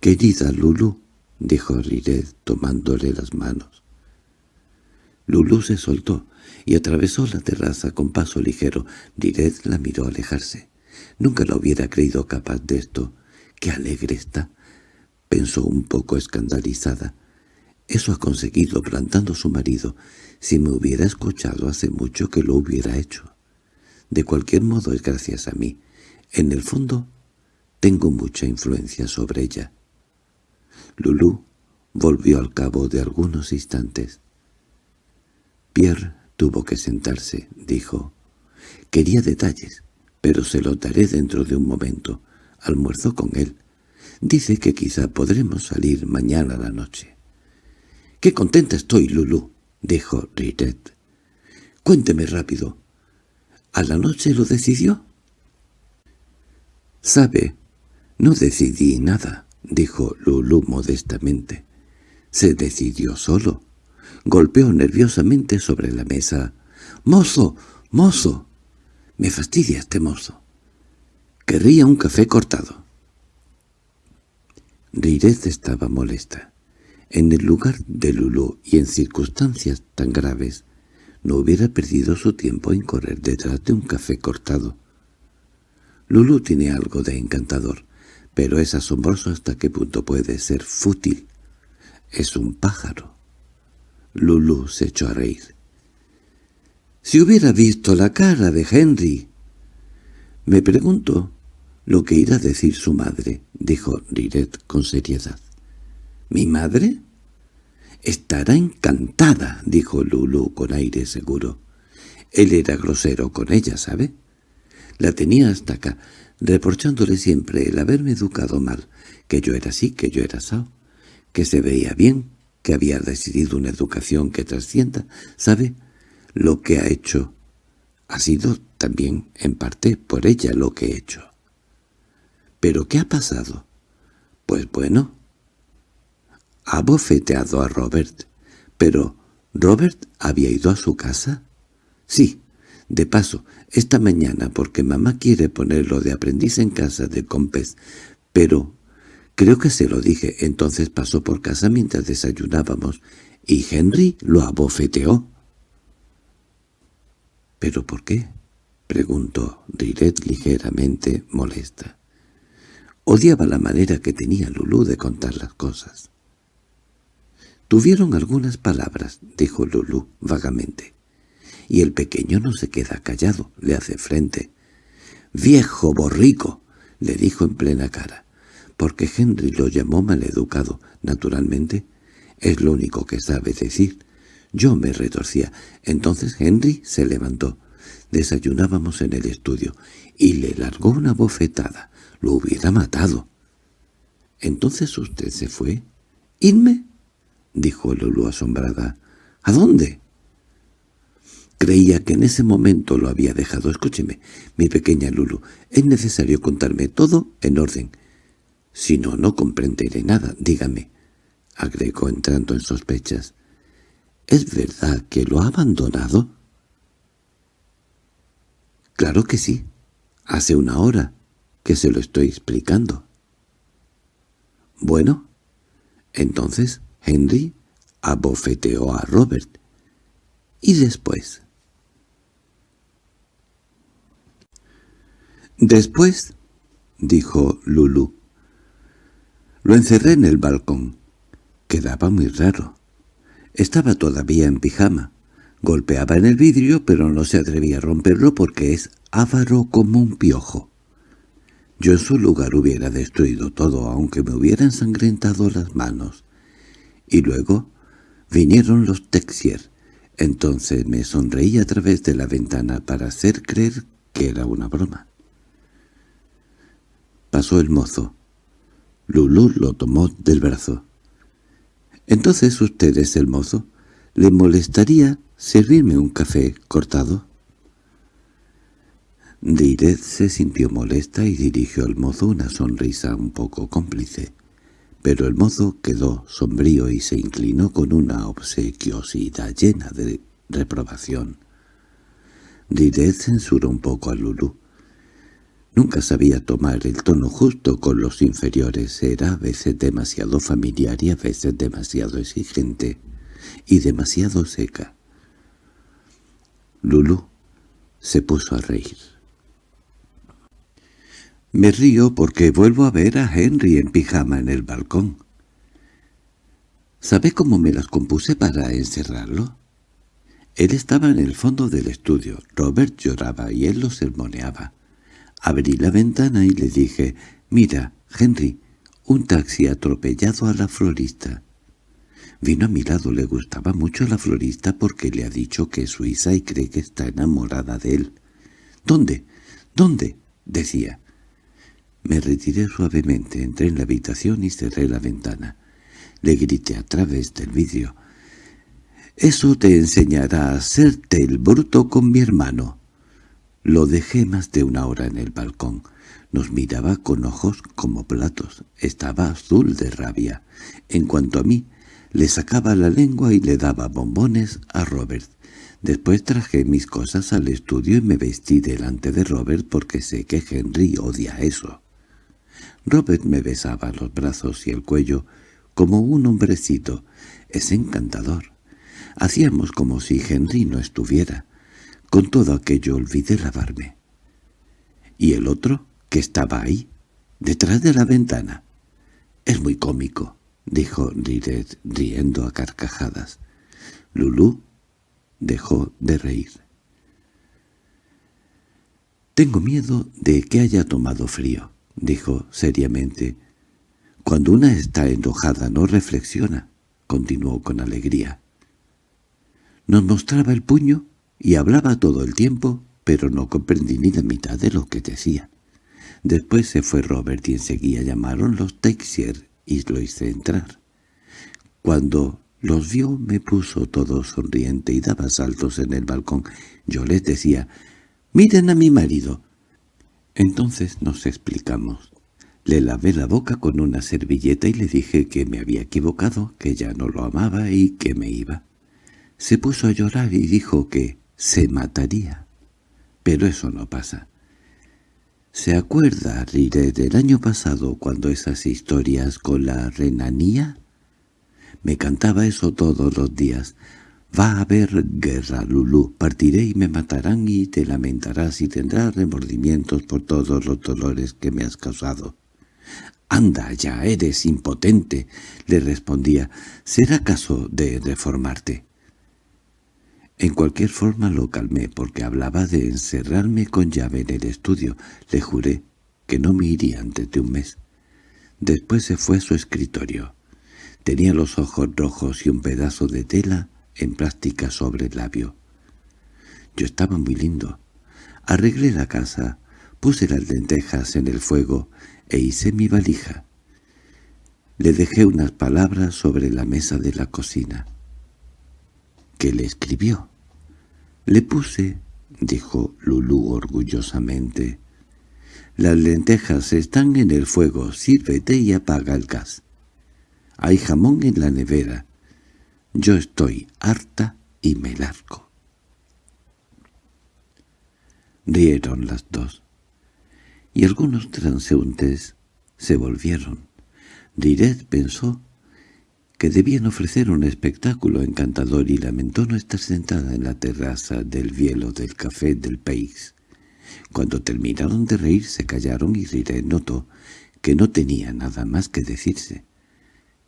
«Querida Lulu», —dijo Riret tomándole las manos. Lulú se soltó y atravesó la terraza con paso ligero. Riret la miró alejarse. Nunca lo hubiera creído capaz de esto. —¡Qué alegre está! —pensó un poco escandalizada. Eso ha conseguido plantando su marido. Si me hubiera escuchado hace mucho que lo hubiera hecho. De cualquier modo es gracias a mí. En el fondo, tengo mucha influencia sobre ella. Lulú volvió al cabo de algunos instantes. Pierre tuvo que sentarse, dijo. Quería detalles, pero se los daré dentro de un momento. Almuerzo con él. Dice que quizá podremos salir mañana a la noche. —¡Qué contenta estoy, Lulú! —dijo Riret. —Cuénteme rápido. —¿A la noche lo decidió? —Sabe, no decidí nada —dijo Lulú modestamente. Se decidió solo. Golpeó nerviosamente sobre la mesa. —¡Mozo! ¡Mozo! Me fastidia este mozo. Querría un café cortado. Rirez estaba molesta. En el lugar de Lulú y en circunstancias tan graves, no hubiera perdido su tiempo en correr detrás de un café cortado. Lulú tiene algo de encantador pero es asombroso hasta qué punto puede ser fútil. Es un pájaro. Lulu se echó a reír. «Si hubiera visto la cara de Henry...» «Me pregunto lo que irá a decir su madre», dijo Riret con seriedad. «¿Mi madre?» «Estará encantada», dijo Lulu con aire seguro. Él era grosero con ella, ¿sabe? La tenía hasta acá reprochándole siempre el haberme educado mal, que yo era así, que yo era sao, que se veía bien, que había decidido una educación que trascienda, ¿sabe? Lo que ha hecho ha sido también, en parte, por ella lo que he hecho. ¿Pero qué ha pasado? Pues bueno, ha bofeteado a Robert. Pero, ¿Robert había ido a su casa? Sí, de paso, esta mañana porque mamá quiere ponerlo de aprendiz en casa de Compes, pero creo que se lo dije, entonces pasó por casa mientras desayunábamos, y Henry lo abofeteó. —¿Pero por qué? —preguntó Riret ligeramente molesta. Odiaba la manera que tenía Lulú de contar las cosas. —Tuvieron algunas palabras —dijo Lulú vagamente y el pequeño no se queda callado, le hace frente. «¡Viejo borrico!» le dijo en plena cara, porque Henry lo llamó maleducado, naturalmente. Es lo único que sabe decir. Yo me retorcía. Entonces Henry se levantó. Desayunábamos en el estudio, y le largó una bofetada. Lo hubiera matado. —¿Entonces usted se fue? —¿Irme? —dijo Lulu asombrada. —¿A dónde? Creía que en ese momento lo había dejado. Escúcheme, mi pequeña Lulu, es necesario contarme todo en orden. Si no, no comprenderé nada. Dígame, agregó entrando en sospechas. ¿Es verdad que lo ha abandonado? Claro que sí. Hace una hora que se lo estoy explicando. Bueno, entonces Henry abofeteó a Robert. ¿Y después? Después, dijo Lulu, lo encerré en el balcón. Quedaba muy raro. Estaba todavía en pijama. Golpeaba en el vidrio, pero no se atrevía a romperlo porque es avaro como un piojo. Yo en su lugar hubiera destruido todo, aunque me hubiera ensangrentado las manos. Y luego vinieron los Texier. Entonces me sonreí a través de la ventana para hacer creer que era una broma. Pasó el mozo. Lulú lo tomó del brazo. —¿Entonces usted es el mozo? ¿Le molestaría servirme un café cortado? Diret se sintió molesta y dirigió al mozo una sonrisa un poco cómplice. Pero el mozo quedó sombrío y se inclinó con una obsequiosidad llena de reprobación. Diret censuró un poco a Lulú. Nunca sabía tomar el tono justo con los inferiores, era a veces demasiado familiar y a veces demasiado exigente, y demasiado seca. Lulu se puso a reír. Me río porque vuelvo a ver a Henry en pijama en el balcón. ¿Sabe cómo me las compuse para encerrarlo? Él estaba en el fondo del estudio, Robert lloraba y él lo sermoneaba. Abrí la ventana y le dije, «Mira, Henry, un taxi atropellado a la florista». Vino a mi lado, le gustaba mucho la florista porque le ha dicho que es suiza y cree que está enamorada de él. «¿Dónde? ¿Dónde?» decía. Me retiré suavemente, entré en la habitación y cerré la ventana. Le grité a través del vidrio. «Eso te enseñará a hacerte el bruto con mi hermano». Lo dejé más de una hora en el balcón. Nos miraba con ojos como platos. Estaba azul de rabia. En cuanto a mí, le sacaba la lengua y le daba bombones a Robert. Después traje mis cosas al estudio y me vestí delante de Robert porque sé que Henry odia eso. Robert me besaba los brazos y el cuello como un hombrecito. Es encantador. Hacíamos como si Henry no estuviera. Con todo aquello olvidé lavarme. ¿Y el otro, que estaba ahí, detrás de la ventana? Es muy cómico, dijo Riret riendo a carcajadas. Lulú dejó de reír. «Tengo miedo de que haya tomado frío», dijo seriamente. «Cuando una está enojada no reflexiona», continuó con alegría. Nos mostraba el puño y hablaba todo el tiempo, pero no comprendí ni la mitad de lo que decía. Después se fue Robert y enseguida llamaron los Texier y lo hice entrar. Cuando los vio me puso todo sonriente y daba saltos en el balcón. Yo les decía, «¡Miren a mi marido!». Entonces nos explicamos. Le lavé la boca con una servilleta y le dije que me había equivocado, que ya no lo amaba y que me iba. Se puso a llorar y dijo que se mataría. Pero eso no pasa. ¿Se acuerda, Rire, del año pasado cuando esas historias con la renanía? Me cantaba eso todos los días. Va a haber guerra, Lulú. Partiré y me matarán y te lamentarás y tendrás remordimientos por todos los dolores que me has causado. «Anda ya, eres impotente», le respondía. «¿Será caso de reformarte?» En cualquier forma lo calmé porque hablaba de encerrarme con llave en el estudio. Le juré que no me iría antes de un mes. Después se fue a su escritorio. Tenía los ojos rojos y un pedazo de tela en plástica sobre el labio. Yo estaba muy lindo. Arreglé la casa, puse las lentejas en el fuego e hice mi valija. Le dejé unas palabras sobre la mesa de la cocina. —¿Qué le escribió? —Le puse —dijo Lulú orgullosamente—. Las lentejas están en el fuego, sírvete y apaga el gas. Hay jamón en la nevera. Yo estoy harta y me largo. Rieron las dos y algunos transeúntes se volvieron. Diret pensó que debían ofrecer un espectáculo encantador y lamentó no estar sentada en la terraza del hielo del café del país. Cuando terminaron de reír se callaron y Riret notó que no tenía nada más que decirse.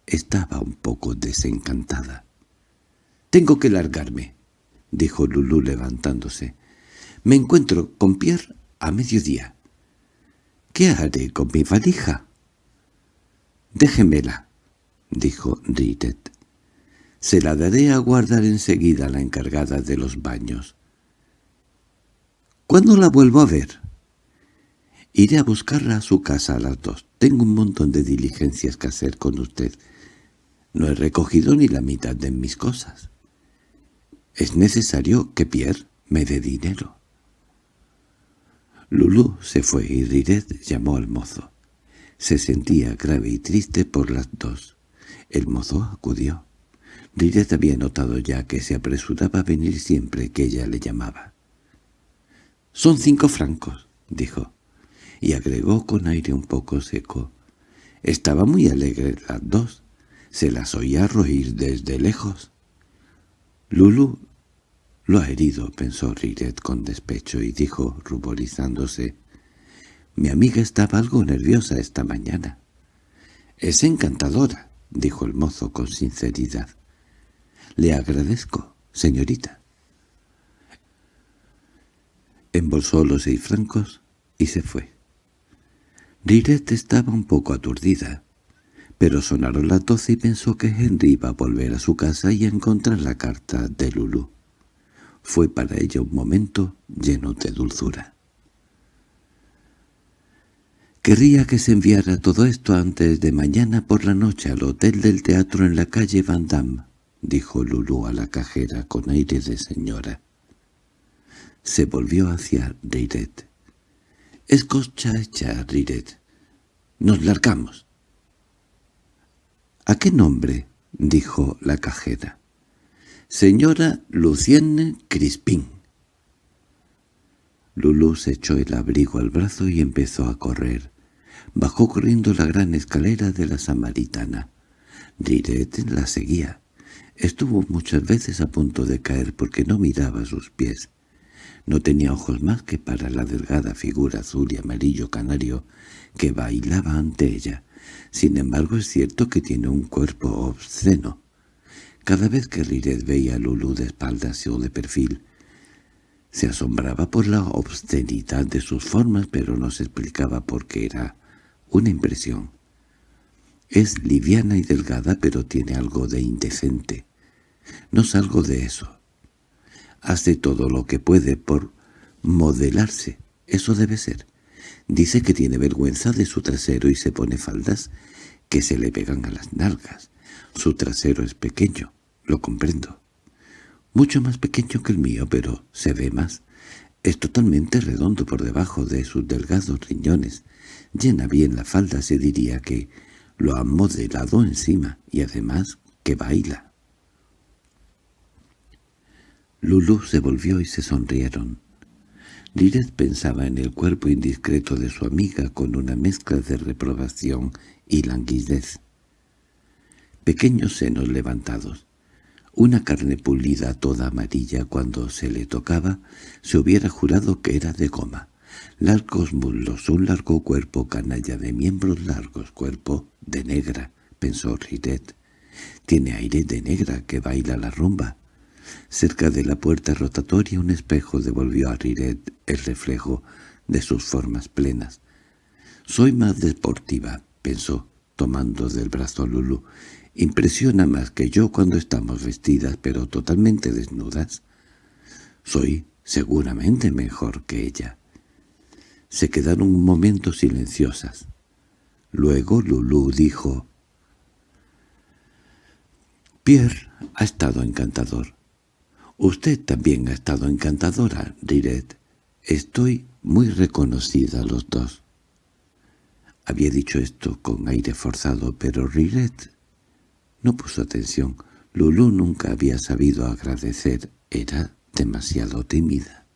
Estaba un poco desencantada. «Tengo que largarme», dijo Lulú levantándose. «Me encuentro con Pierre a mediodía». —¿Qué haré con mi valija? —Déjemela —dijo Ritet. —Se la daré a guardar enseguida a la encargada de los baños. —¿Cuándo la vuelvo a ver? Iré a buscarla a su casa a las dos. Tengo un montón de diligencias que hacer con usted. No he recogido ni la mitad de mis cosas. Es necesario que Pierre me dé dinero. Lulú se fue y Riret llamó al mozo. Se sentía grave y triste por las dos. El mozo acudió. Riret había notado ya que se apresuraba a venir siempre que ella le llamaba. «Son cinco francos», dijo, y agregó con aire un poco seco. Estaba muy alegre las dos. Se las oía reír desde lejos. Lulu lo ha herido, pensó Riret con despecho y dijo, ruborizándose. Mi amiga estaba algo nerviosa esta mañana. Es encantadora, dijo el mozo con sinceridad. Le agradezco, señorita. Embolsó los seis francos y se fue. Riret estaba un poco aturdida, pero sonaron las doce y pensó que Henry iba a volver a su casa y a encontrar la carta de Lulu fue para ella un momento lleno de dulzura. Querría que se enviara todo esto antes de mañana por la noche al hotel del teatro en la calle Van Damme, dijo Lulu a la cajera con aire de señora. Se volvió hacia Riret. «Escucha hecha, Riret. Nos largamos». «¿A qué nombre?» dijo la cajera. «Señora Lucienne Crispín». Lulú se echó el abrigo al brazo y empezó a correr. Bajó corriendo la gran escalera de la Samaritana. Riret la seguía. Estuvo muchas veces a punto de caer porque no miraba sus pies. No tenía ojos más que para la delgada figura azul y amarillo canario que bailaba ante ella. Sin embargo es cierto que tiene un cuerpo obsceno. Cada vez que Riret veía a Lulu de espaldas o de perfil, se asombraba por la obscenidad de sus formas, pero no se explicaba por qué era una impresión. Es liviana y delgada, pero tiene algo de indecente. No salgo de eso. Hace todo lo que puede por modelarse. Eso debe ser. Dice que tiene vergüenza de su trasero y se pone faldas que se le pegan a las nalgas. Su trasero es pequeño, lo comprendo. Mucho más pequeño que el mío, pero se ve más. Es totalmente redondo por debajo de sus delgados riñones. llena bien la falda se diría que lo ha modelado encima y además que baila. Lulu se volvió y se sonrieron. Liret pensaba en el cuerpo indiscreto de su amiga con una mezcla de reprobación y languidez. Pequeños senos levantados, una carne pulida toda amarilla cuando se le tocaba, se hubiera jurado que era de goma. Largos muslos, un largo cuerpo canalla de miembros largos, cuerpo de negra, pensó Riret. Tiene aire de negra que baila la rumba. Cerca de la puerta rotatoria un espejo devolvió a Riret el reflejo de sus formas plenas. «Soy más deportiva», pensó, tomando del brazo a Lulu. «Impresiona más que yo cuando estamos vestidas, pero totalmente desnudas. Soy seguramente mejor que ella». Se quedaron un momento silenciosas. Luego Lulú dijo, «Pierre ha estado encantador. Usted también ha estado encantadora, Riret. Estoy muy reconocida a los dos». Había dicho esto con aire forzado, pero Riret no puso atención. Lulú nunca había sabido agradecer. Era demasiado tímida.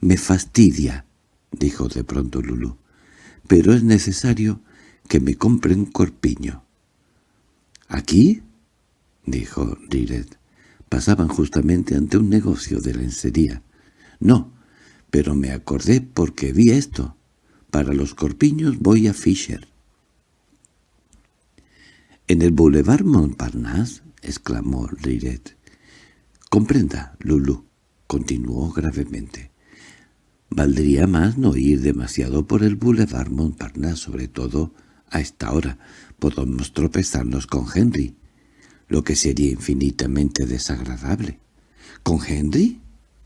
«Me fastidia», dijo de pronto Lulú. «Pero es necesario que me compre un corpiño». «¿Aquí?» dijo Riret. Pasaban justamente ante un negocio de lencería. «No, pero me acordé porque vi esto. Para los corpiños voy a Fisher». «¿En el Boulevard Montparnasse?» exclamó Riret. «Comprenda, Lulú», continuó gravemente. Valdría más no ir demasiado por el Boulevard Montparnasse, sobre todo a esta hora. Podemos tropezarnos con Henry, lo que sería infinitamente desagradable. —¿Con Henry?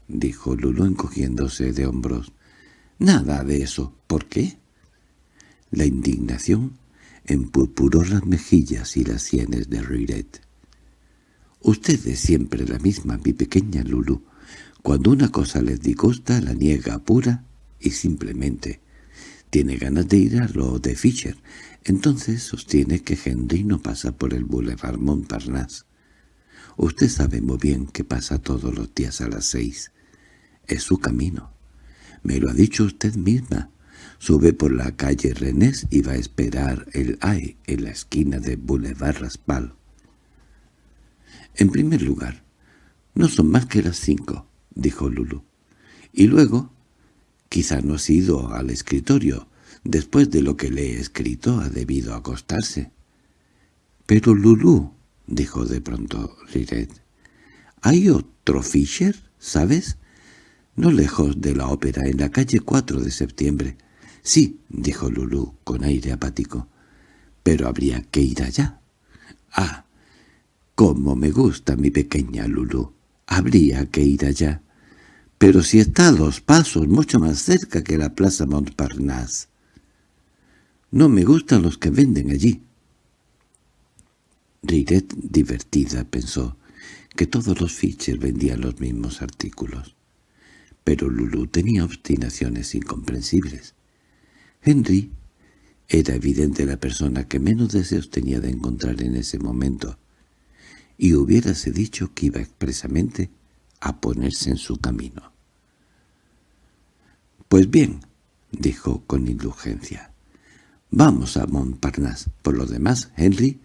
—dijo Lulu encogiéndose de hombros. —Nada de eso. ¿Por qué? La indignación empurpuró las mejillas y las sienes de Riret. —Usted es siempre la misma, mi pequeña Lulu. Cuando una cosa les disgusta, la niega pura y simplemente. Tiene ganas de ir a lo de Fischer. Entonces sostiene que Henry no pasa por el Boulevard Montparnasse. Usted sabe muy bien que pasa todos los días a las seis. Es su camino. Me lo ha dicho usted misma. Sube por la calle Renés y va a esperar el AE en la esquina de Boulevard Raspal. En primer lugar, no son más que las cinco dijo Lulu. Y luego, quizá no ha ido al escritorio. Después de lo que le he escrito ha debido acostarse. —Pero Lulu —dijo de pronto Riret—, ¿hay otro Fisher, sabes? No lejos de la ópera, en la calle 4 de septiembre. —Sí —dijo Lulu con aire apático—, pero habría que ir allá. —Ah, cómo me gusta mi pequeña Lulu. Habría que ir allá pero si está a dos pasos, mucho más cerca que la plaza Montparnasse. No me gustan los que venden allí. Riret, divertida, pensó que todos los Fischer vendían los mismos artículos. Pero Lulu tenía obstinaciones incomprensibles. Henry era evidente la persona que menos deseos tenía de encontrar en ese momento, y hubiérase dicho que iba expresamente a ponerse en su camino. —Pues bien —dijo con indulgencia—, vamos a Montparnasse. Por lo demás, Henry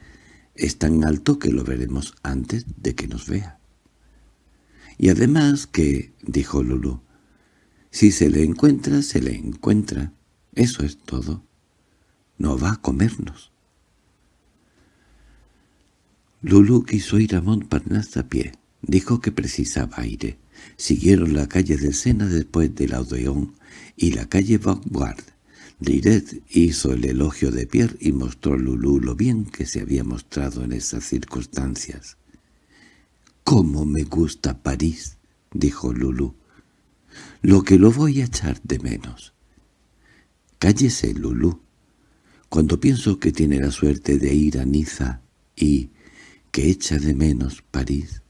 es tan alto que lo veremos antes de que nos vea. Y además que, dijo Lulu, si se le encuentra, se le encuentra. Eso es todo. No va a comernos. Lulu quiso ir a Montparnasse a pie. Dijo que precisaba aire. Siguieron la calle del Sena después del Odeón y la calle Vanguard. Riret hizo el elogio de Pierre y mostró a Lulú lo bien que se había mostrado en esas circunstancias. «¡Cómo me gusta París!» dijo Lulú. «Lo que lo voy a echar de menos». —Cállese, Lulú. Cuando pienso que tiene la suerte de ir a Niza y que echa de menos París...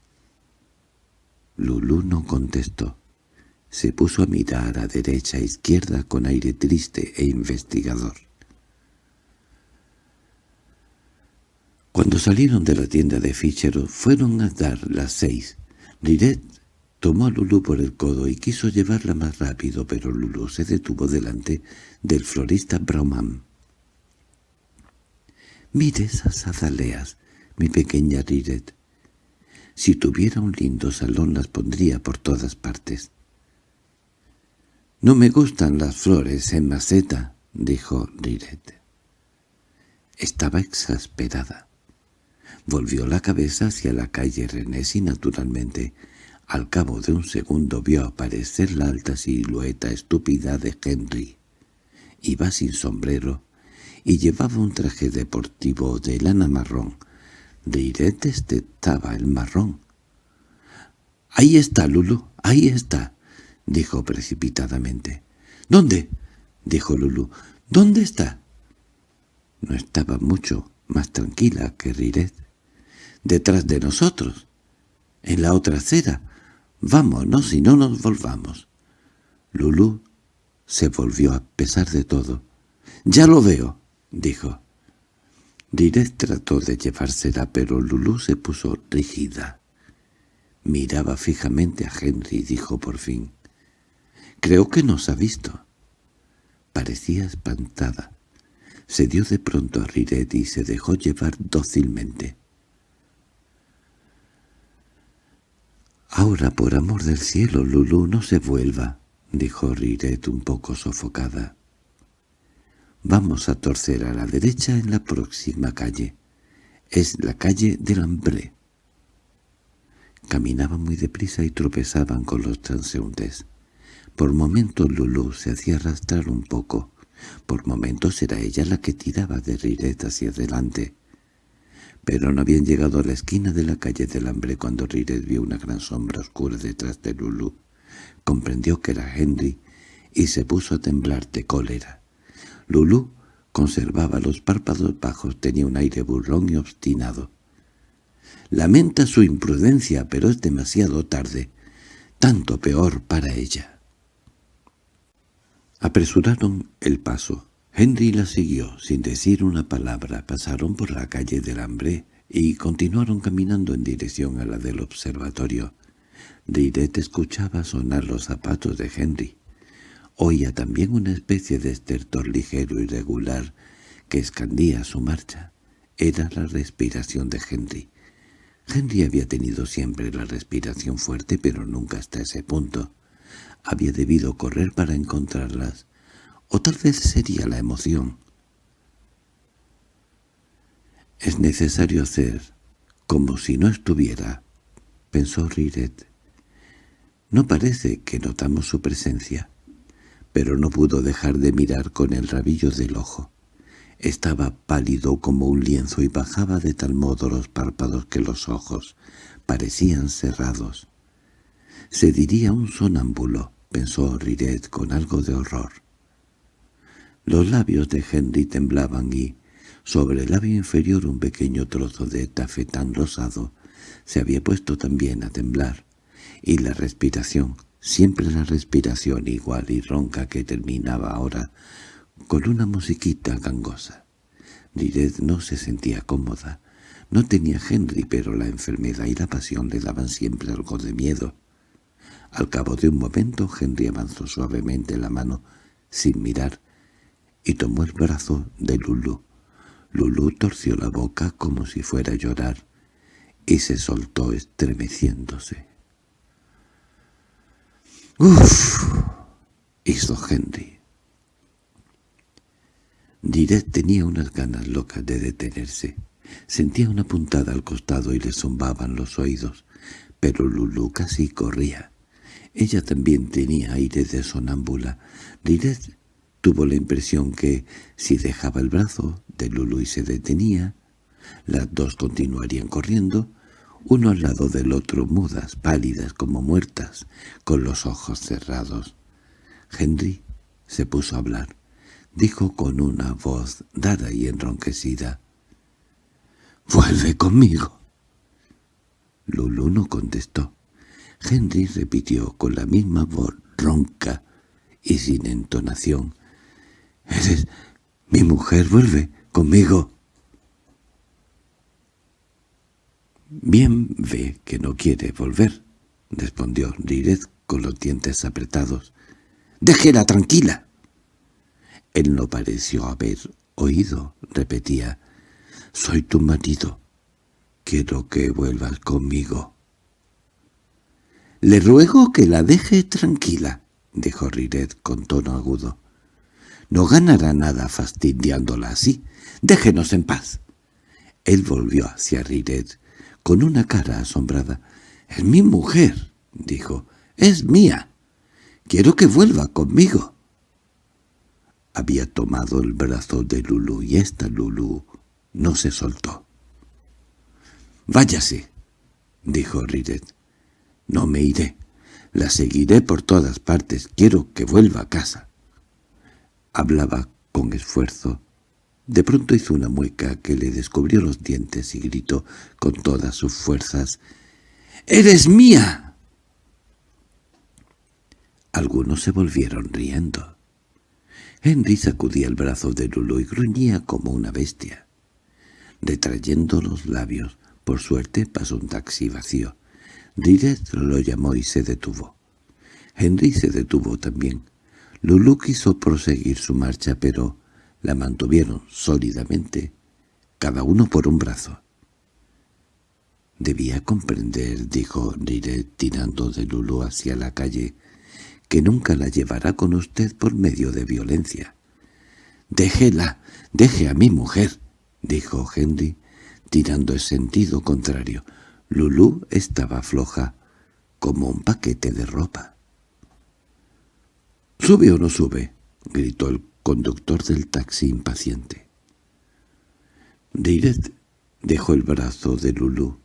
Lulú no contestó. Se puso a mirar a derecha e izquierda con aire triste e investigador. Cuando salieron de la tienda de Fichero fueron a dar las seis. Riret tomó a Lulú por el codo y quiso llevarla más rápido, pero Lulú se detuvo delante del florista Brauman. «Mire esas azaleas, mi pequeña Riret. Si tuviera un lindo salón las pondría por todas partes». «No me gustan las flores en maceta», dijo Riret. Estaba exasperada. Volvió la cabeza hacia la calle Renés y naturalmente, al cabo de un segundo vio aparecer la alta silueta estúpida de Henry. Iba sin sombrero y llevaba un traje deportivo de lana marrón. Riret estaba el marrón. —¡Ahí está, Lulu! ¡Ahí está! —dijo precipitadamente. —¿Dónde? —dijo Lulu. —¿Dónde está? No estaba mucho más tranquila que Riret. —Detrás de nosotros. En la otra acera. Vámonos y no nos volvamos. Lulú se volvió a pesar de todo. —Ya lo veo —dijo. Riret trató de llevársela, pero Lulú se puso rígida. Miraba fijamente a Henry y dijo por fin. —Creo que nos ha visto. Parecía espantada. Se dio de pronto a Riret y se dejó llevar dócilmente. —Ahora, por amor del cielo, Lulú, no se vuelva —dijo Riret un poco sofocada. —Vamos a torcer a la derecha en la próxima calle. Es la calle del hambre. Caminaban muy deprisa y tropezaban con los transeúntes. Por momentos Lulú se hacía arrastrar un poco. Por momentos era ella la que tiraba de Riret hacia adelante. Pero no habían llegado a la esquina de la calle del hambre cuando Riret vio una gran sombra oscura detrás de Lulú. Comprendió que era Henry y se puso a temblar de cólera. Lulú conservaba los párpados bajos, tenía un aire burlón y obstinado. Lamenta su imprudencia, pero es demasiado tarde. Tanto peor para ella. Apresuraron el paso. Henry la siguió, sin decir una palabra. Pasaron por la calle del hambre y continuaron caminando en dirección a la del observatorio. Riret escuchaba sonar los zapatos de Henry. Oía también una especie de estertor ligero y regular que escandía su marcha. Era la respiración de Henry. Henry había tenido siempre la respiración fuerte, pero nunca hasta ese punto. Había debido correr para encontrarlas, o tal vez sería la emoción. «Es necesario hacer como si no estuviera», pensó Riret. «No parece que notamos su presencia» pero no pudo dejar de mirar con el rabillo del ojo. Estaba pálido como un lienzo y bajaba de tal modo los párpados que los ojos parecían cerrados. Se diría un sonámbulo, pensó Riret con algo de horror. Los labios de Henry temblaban y, sobre el labio inferior un pequeño trozo de tafetán rosado, se había puesto también a temblar, y la respiración, siempre la respiración igual y ronca que terminaba ahora con una musiquita gangosa. Riret no se sentía cómoda. No tenía Henry, pero la enfermedad y la pasión le daban siempre algo de miedo. Al cabo de un momento Henry avanzó suavemente la mano, sin mirar, y tomó el brazo de Lulu. Lulu torció la boca como si fuera a llorar, y se soltó estremeciéndose. —¡Uf! —hizo Henry. Direct tenía unas ganas locas de detenerse. Sentía una puntada al costado y le zumbaban los oídos, pero Lulu casi corría. Ella también tenía aire de sonámbula. Liret tuvo la impresión que, si dejaba el brazo de Lulu y se detenía, las dos continuarían corriendo, uno al lado del otro, mudas, pálidas como muertas, con los ojos cerrados. Henry se puso a hablar. Dijo con una voz dada y enronquecida, «¡Vuelve conmigo!». Lulu no contestó. Henry repitió con la misma voz ronca y sin entonación. —¡Eres mi mujer! ¡Vuelve conmigo! Bien ve que no quiere volver, respondió Riret con los dientes apretados. —¡Déjela tranquila! Él no pareció haber oído, repetía. —Soy tu marido. Quiero que vuelvas conmigo. —Le ruego que la deje tranquila —dijo Riret con tono agudo. —No ganará nada fastidiándola así. Déjenos en paz. Él volvió hacia Riret con una cara asombrada. —Es mi mujer —dijo—. Es mía. Quiero que vuelva conmigo. Había tomado el brazo de Lulu y esta Lulu no se soltó. —Váyase —dijo Riret. —No me iré. La seguiré por todas partes. Quiero que vuelva a casa. Hablaba con esfuerzo. De pronto hizo una mueca que le descubrió los dientes y gritó con todas sus fuerzas. —¡Eres mía! Algunos se volvieron riendo. Henry sacudía el brazo de Lulu y gruñía como una bestia. Retrayendo los labios, por suerte pasó un taxi vacío. Riret lo llamó y se detuvo. Henry se detuvo también. Lulu quiso proseguir su marcha, pero la mantuvieron sólidamente, cada uno por un brazo. Debía comprender, dijo Riret tirando de Lulu hacia la calle, que nunca la llevará con usted por medio de violencia. —Déjela, deje a mi mujer —dijo Henry, tirando en sentido contrario. Lulú estaba floja, como un paquete de ropa. —¿Sube o no sube? —gritó el conductor del taxi impaciente. Riret dejó el brazo de Lulú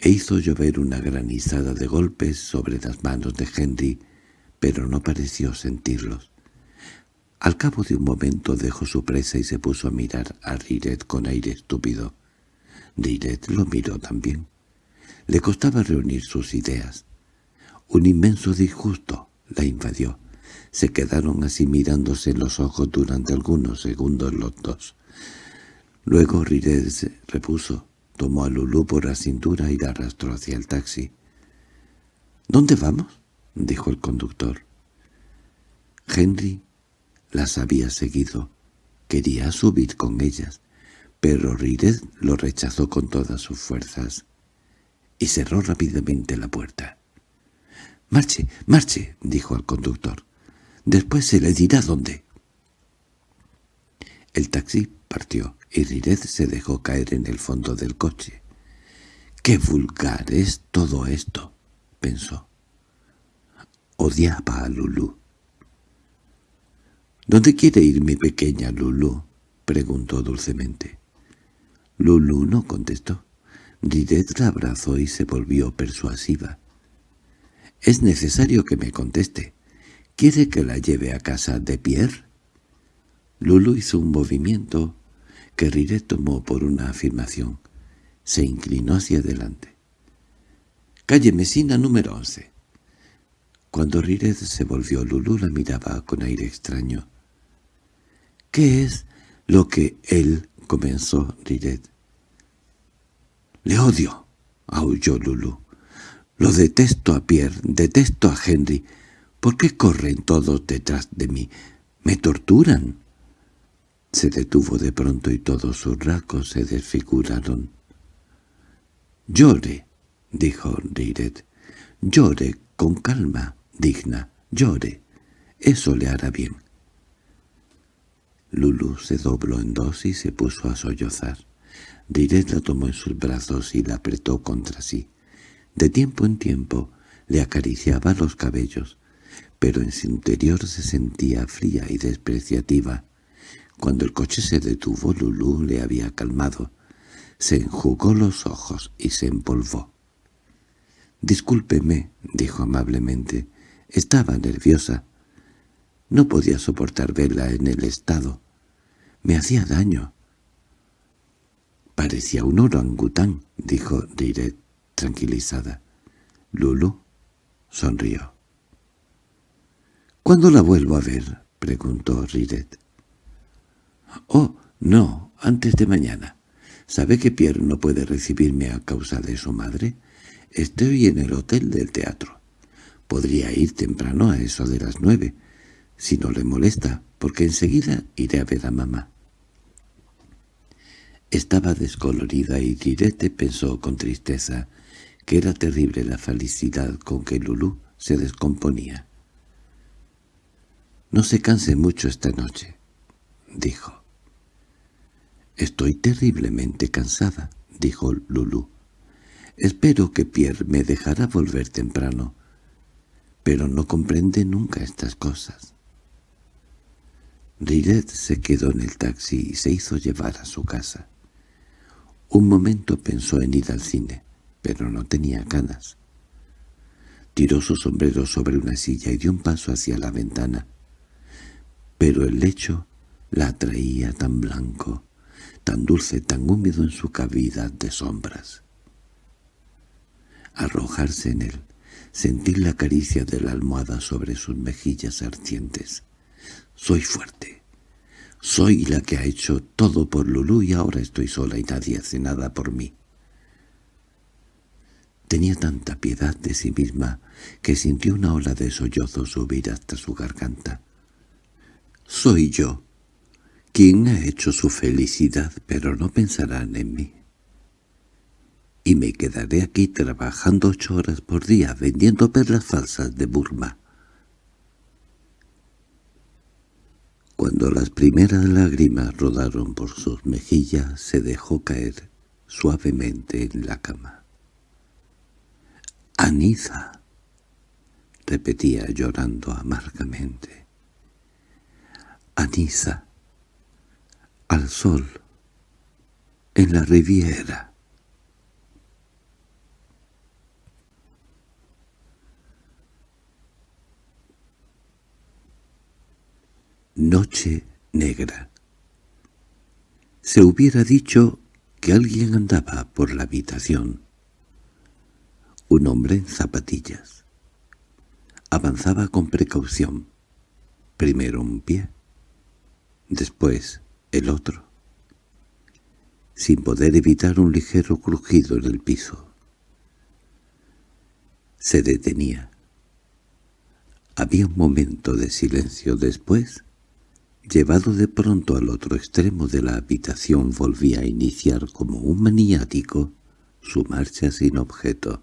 e hizo llover una granizada de golpes sobre las manos de Henry, pero no pareció sentirlos. Al cabo de un momento dejó su presa y se puso a mirar a Riret con aire estúpido. Riret lo miró también. Le costaba reunir sus ideas. Un inmenso disgusto la invadió. Se quedaron así mirándose los ojos durante algunos segundos los dos. Luego se repuso, tomó a Lulú por la cintura y la arrastró hacia el taxi. —¿Dónde vamos? —dijo el conductor. Henry las había seguido. Quería subir con ellas, pero Riret lo rechazó con todas sus fuerzas y cerró rápidamente la puerta. —Marche, marche —dijo al conductor. Después se le dirá dónde. El taxi partió y Riret se dejó caer en el fondo del coche. «¡Qué vulgar es todo esto!» pensó. Odiaba a Lulú. —¿Dónde quiere ir mi pequeña Lulú? —preguntó dulcemente. Lulú no contestó. Ridet la abrazó y se volvió persuasiva. —Es necesario que me conteste. ¿Quiere que la lleve a casa de Pierre? Lulu hizo un movimiento que Riret tomó por una afirmación. Se inclinó hacia adelante. «Calle Mesina número once». Cuando Riret se volvió, Lulu la miraba con aire extraño. «¿Qué es lo que él?» comenzó Riret. —Le odio —aulló Lulu. Lo detesto a Pierre, detesto a Henry. ¿Por qué corren todos detrás de mí? ¿Me torturan? Se detuvo de pronto y todos sus rasgos se desfiguraron. —Llore —dijo Riret—, llore con calma, digna, llore. Eso le hará bien. Lulu se dobló en dos y se puso a sollozar. Riret la tomó en sus brazos y la apretó contra sí. De tiempo en tiempo le acariciaba los cabellos, pero en su interior se sentía fría y despreciativa. Cuando el coche se detuvo, Lulú le había calmado. Se enjugó los ojos y se empolvó. «Discúlpeme», dijo amablemente. «Estaba nerviosa. No podía soportar verla en el estado. Me hacía daño». «Parecía un orangután», dijo Riret, tranquilizada. Lulu sonrió. —¿Cuándo la vuelvo a ver? —preguntó Riret. —Oh, no, antes de mañana. ¿Sabe que Pierre no puede recibirme a causa de su madre? Estoy en el hotel del teatro. Podría ir temprano a eso de las nueve, si no le molesta, porque enseguida iré a ver a mamá. Estaba descolorida y Direte pensó con tristeza que era terrible la felicidad con que Lulú se descomponía. «No se canse mucho esta noche», dijo. «Estoy terriblemente cansada», dijo Lulú. «Espero que Pierre me dejará volver temprano, pero no comprende nunca estas cosas». Riret se quedó en el taxi y se hizo llevar a su casa. Un momento pensó en ir al cine, pero no tenía ganas. Tiró su sombrero sobre una silla y dio un paso hacia la ventana. Pero el lecho la atraía tan blanco, tan dulce, tan húmedo en su cavidad de sombras. Arrojarse en él, sentir la caricia de la almohada sobre sus mejillas ardientes. Soy fuerte. Soy la que ha hecho todo por Lulú y ahora estoy sola y nadie hace nada por mí. Tenía tanta piedad de sí misma que sintió una ola de sollozos subir hasta su garganta. Soy yo, quien ha hecho su felicidad, pero no pensarán en mí. Y me quedaré aquí trabajando ocho horas por día vendiendo perlas falsas de Burma. Cuando las primeras lágrimas rodaron por sus mejillas, se dejó caer suavemente en la cama. «Aniza», repetía llorando amargamente. «Anisa, al sol, en la riviera». Noche negra. Se hubiera dicho que alguien andaba por la habitación. Un hombre en zapatillas. Avanzaba con precaución. Primero un pie, después el otro, sin poder evitar un ligero crujido en el piso. Se detenía. Había un momento de silencio después Llevado de pronto al otro extremo de la habitación volvía a iniciar como un maniático su marcha sin objeto.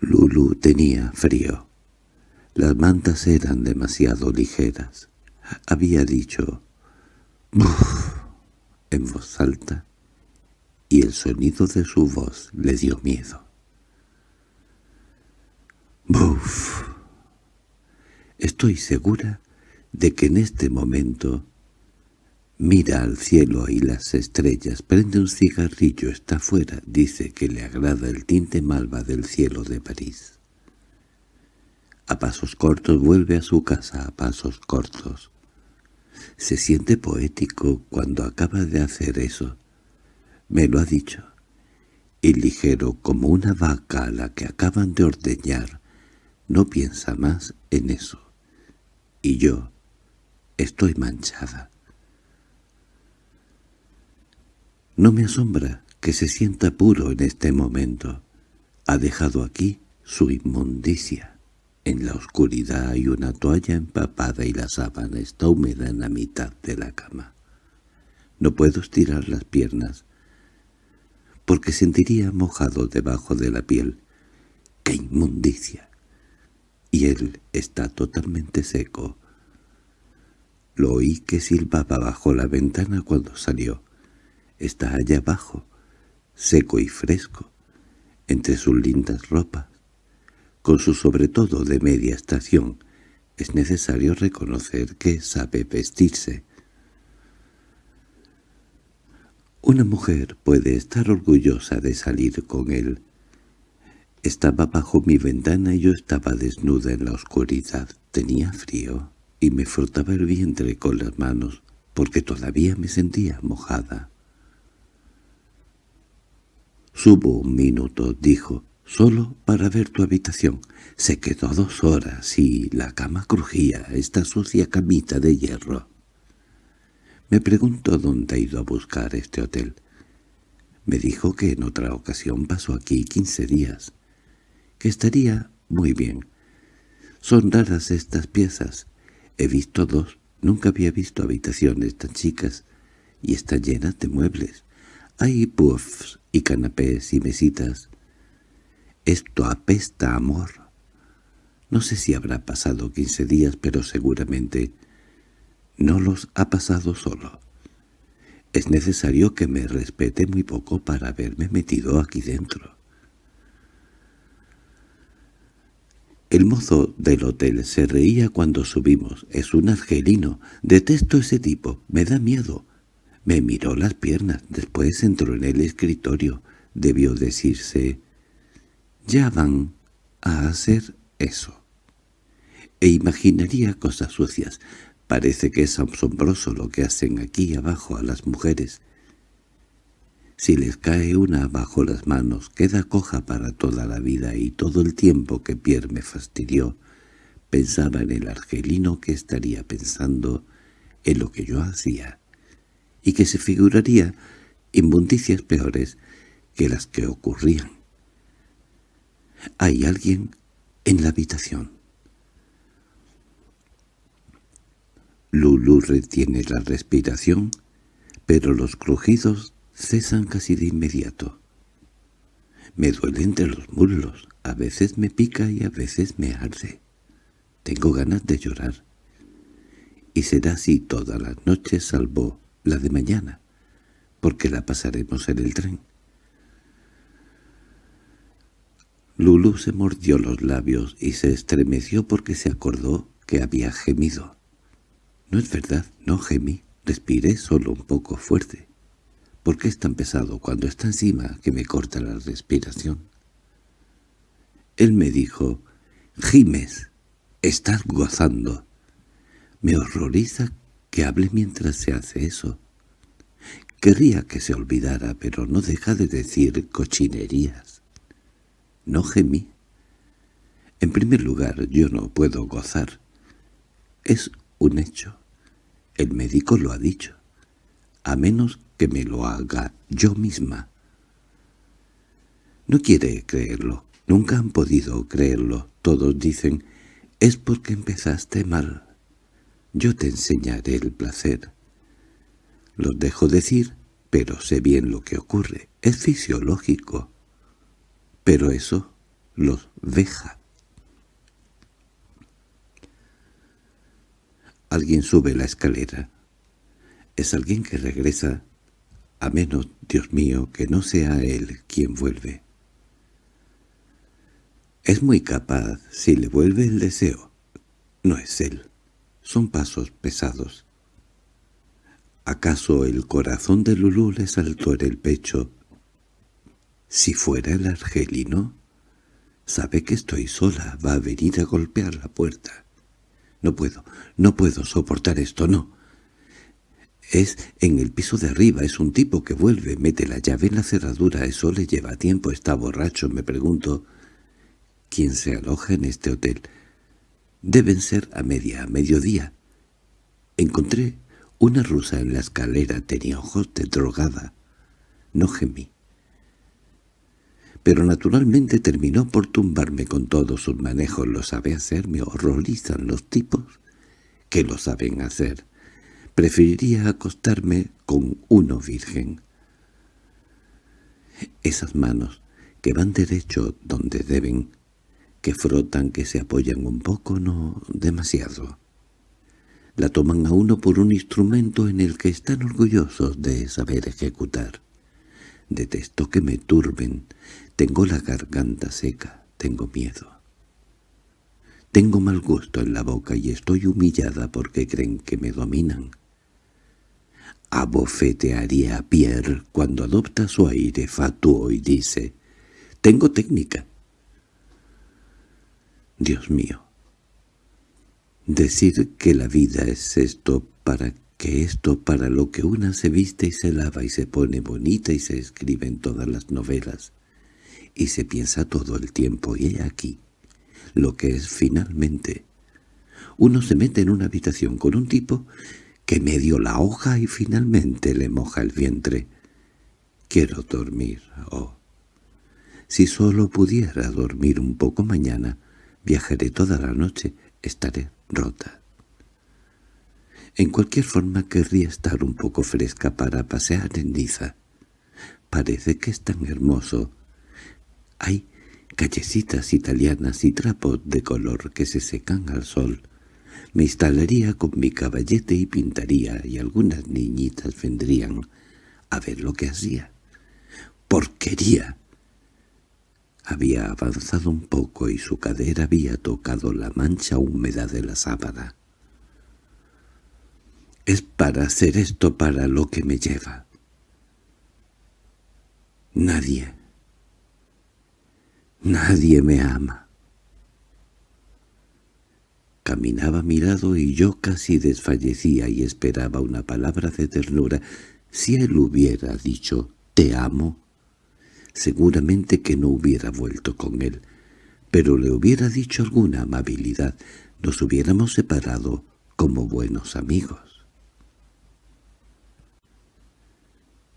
Lulu tenía frío. Las mantas eran demasiado ligeras. Había dicho «Buf» en voz alta, y el sonido de su voz le dio miedo. «Buf». Estoy segura de que en este momento mira al cielo y las estrellas, prende un cigarrillo, está fuera, dice que le agrada el tinte malva del cielo de París. A pasos cortos vuelve a su casa, a pasos cortos. Se siente poético cuando acaba de hacer eso. Me lo ha dicho. Y ligero como una vaca a la que acaban de ordeñar, no piensa más en eso y yo estoy manchada. No me asombra que se sienta puro en este momento. Ha dejado aquí su inmundicia. En la oscuridad hay una toalla empapada y la sábana está húmeda en la mitad de la cama. No puedo estirar las piernas, porque sentiría mojado debajo de la piel. ¡Qué inmundicia! y él está totalmente seco. Lo oí que silbaba bajo la ventana cuando salió. Está allá abajo, seco y fresco, entre sus lindas ropas. Con su sobretodo de media estación, es necesario reconocer que sabe vestirse. Una mujer puede estar orgullosa de salir con él, estaba bajo mi ventana y yo estaba desnuda en la oscuridad. Tenía frío y me frotaba el vientre con las manos porque todavía me sentía mojada. «Subo un minuto», dijo, «solo para ver tu habitación». Se quedó dos horas y la cama crujía, esta sucia camita de hierro. Me pregunto dónde ha ido a buscar este hotel. Me dijo que en otra ocasión pasó aquí quince días, que estaría muy bien. Son raras estas piezas. He visto dos, nunca había visto habitaciones tan chicas, y están llenas de muebles. Hay puffs y canapés y mesitas. Esto apesta amor. No sé si habrá pasado quince días, pero seguramente no los ha pasado solo. Es necesario que me respete muy poco para haberme metido aquí dentro. El mozo del hotel se reía cuando subimos. Es un argelino. Detesto ese tipo. Me da miedo. Me miró las piernas. Después entró en el escritorio. Debió decirse... Ya van a hacer eso. E imaginaría cosas sucias. Parece que es asombroso lo que hacen aquí abajo a las mujeres. Si les cae una bajo las manos, queda coja para toda la vida y todo el tiempo que Pierre me fastidió, pensaba en el argelino que estaría pensando en lo que yo hacía, y que se figuraría inmundicias peores que las que ocurrían. Hay alguien en la habitación. Lulu retiene la respiración, pero los crujidos cesan casi de inmediato. Me duele entre los muslos, a veces me pica y a veces me arde. Tengo ganas de llorar. Y será así todas las noches salvo la de mañana, porque la pasaremos en el tren. Lulu se mordió los labios y se estremeció porque se acordó que había gemido. No es verdad, no gemí, respiré solo un poco fuerte. ¿Por qué es tan pesado cuando está encima que me corta la respiración? Él me dijo, «Gimes, estás gozando». Me horroriza que hable mientras se hace eso. Querría que se olvidara, pero no deja de decir cochinerías. No gemí. En primer lugar, yo no puedo gozar. Es un hecho. El médico lo ha dicho. A menos que me lo haga yo misma. No quiere creerlo. Nunca han podido creerlo. Todos dicen, es porque empezaste mal. Yo te enseñaré el placer. Los dejo decir, pero sé bien lo que ocurre. Es fisiológico. Pero eso los deja. Alguien sube la escalera. Es alguien que regresa, a menos, Dios mío, que no sea él quien vuelve. Es muy capaz si le vuelve el deseo. No es él. Son pasos pesados. ¿Acaso el corazón de Lulú le saltó en el pecho? Si fuera el argelino, sabe que estoy sola, va a venir a golpear la puerta. No puedo, no puedo soportar esto, no. Es en el piso de arriba, es un tipo que vuelve, mete la llave en la cerradura, eso le lleva tiempo, está borracho, me pregunto. ¿Quién se aloja en este hotel? Deben ser a media, a mediodía. Encontré una rusa en la escalera, tenía ojos de drogada. No gemí pero naturalmente terminó por tumbarme con todos sus manejos. Lo sabe hacer, me horrorizan los tipos que lo saben hacer. Preferiría acostarme con uno virgen. Esas manos que van derecho donde deben, que frotan, que se apoyan un poco, no demasiado. La toman a uno por un instrumento en el que están orgullosos de saber ejecutar. Detesto que me turben, tengo la garganta seca, tengo miedo. Tengo mal gusto en la boca y estoy humillada porque creen que me dominan. Abofetearía a Pierre cuando adopta su aire fatuo y dice, «Tengo técnica». Dios mío, decir que la vida es esto para que esto para lo que una se viste y se lava y se pone bonita y se escribe en todas las novelas, y se piensa todo el tiempo, y he aquí lo que es finalmente. Uno se mete en una habitación con un tipo que medio la hoja y finalmente le moja el vientre. Quiero dormir, oh. Si solo pudiera dormir un poco mañana, viajaré toda la noche, estaré rota. En cualquier forma querría estar un poco fresca para pasear en Niza. Parece que es tan hermoso. Hay callecitas italianas y trapos de color que se secan al sol. Me instalaría con mi caballete y pintaría, y algunas niñitas vendrían a ver lo que hacía. ¡Porquería! Había avanzado un poco y su cadera había tocado la mancha húmeda de la sábana. Es para hacer esto para lo que me lleva. Nadie, nadie me ama. Caminaba a mi lado y yo casi desfallecía y esperaba una palabra de ternura. Si él hubiera dicho «te amo», seguramente que no hubiera vuelto con él, pero le hubiera dicho alguna amabilidad, nos hubiéramos separado como buenos amigos.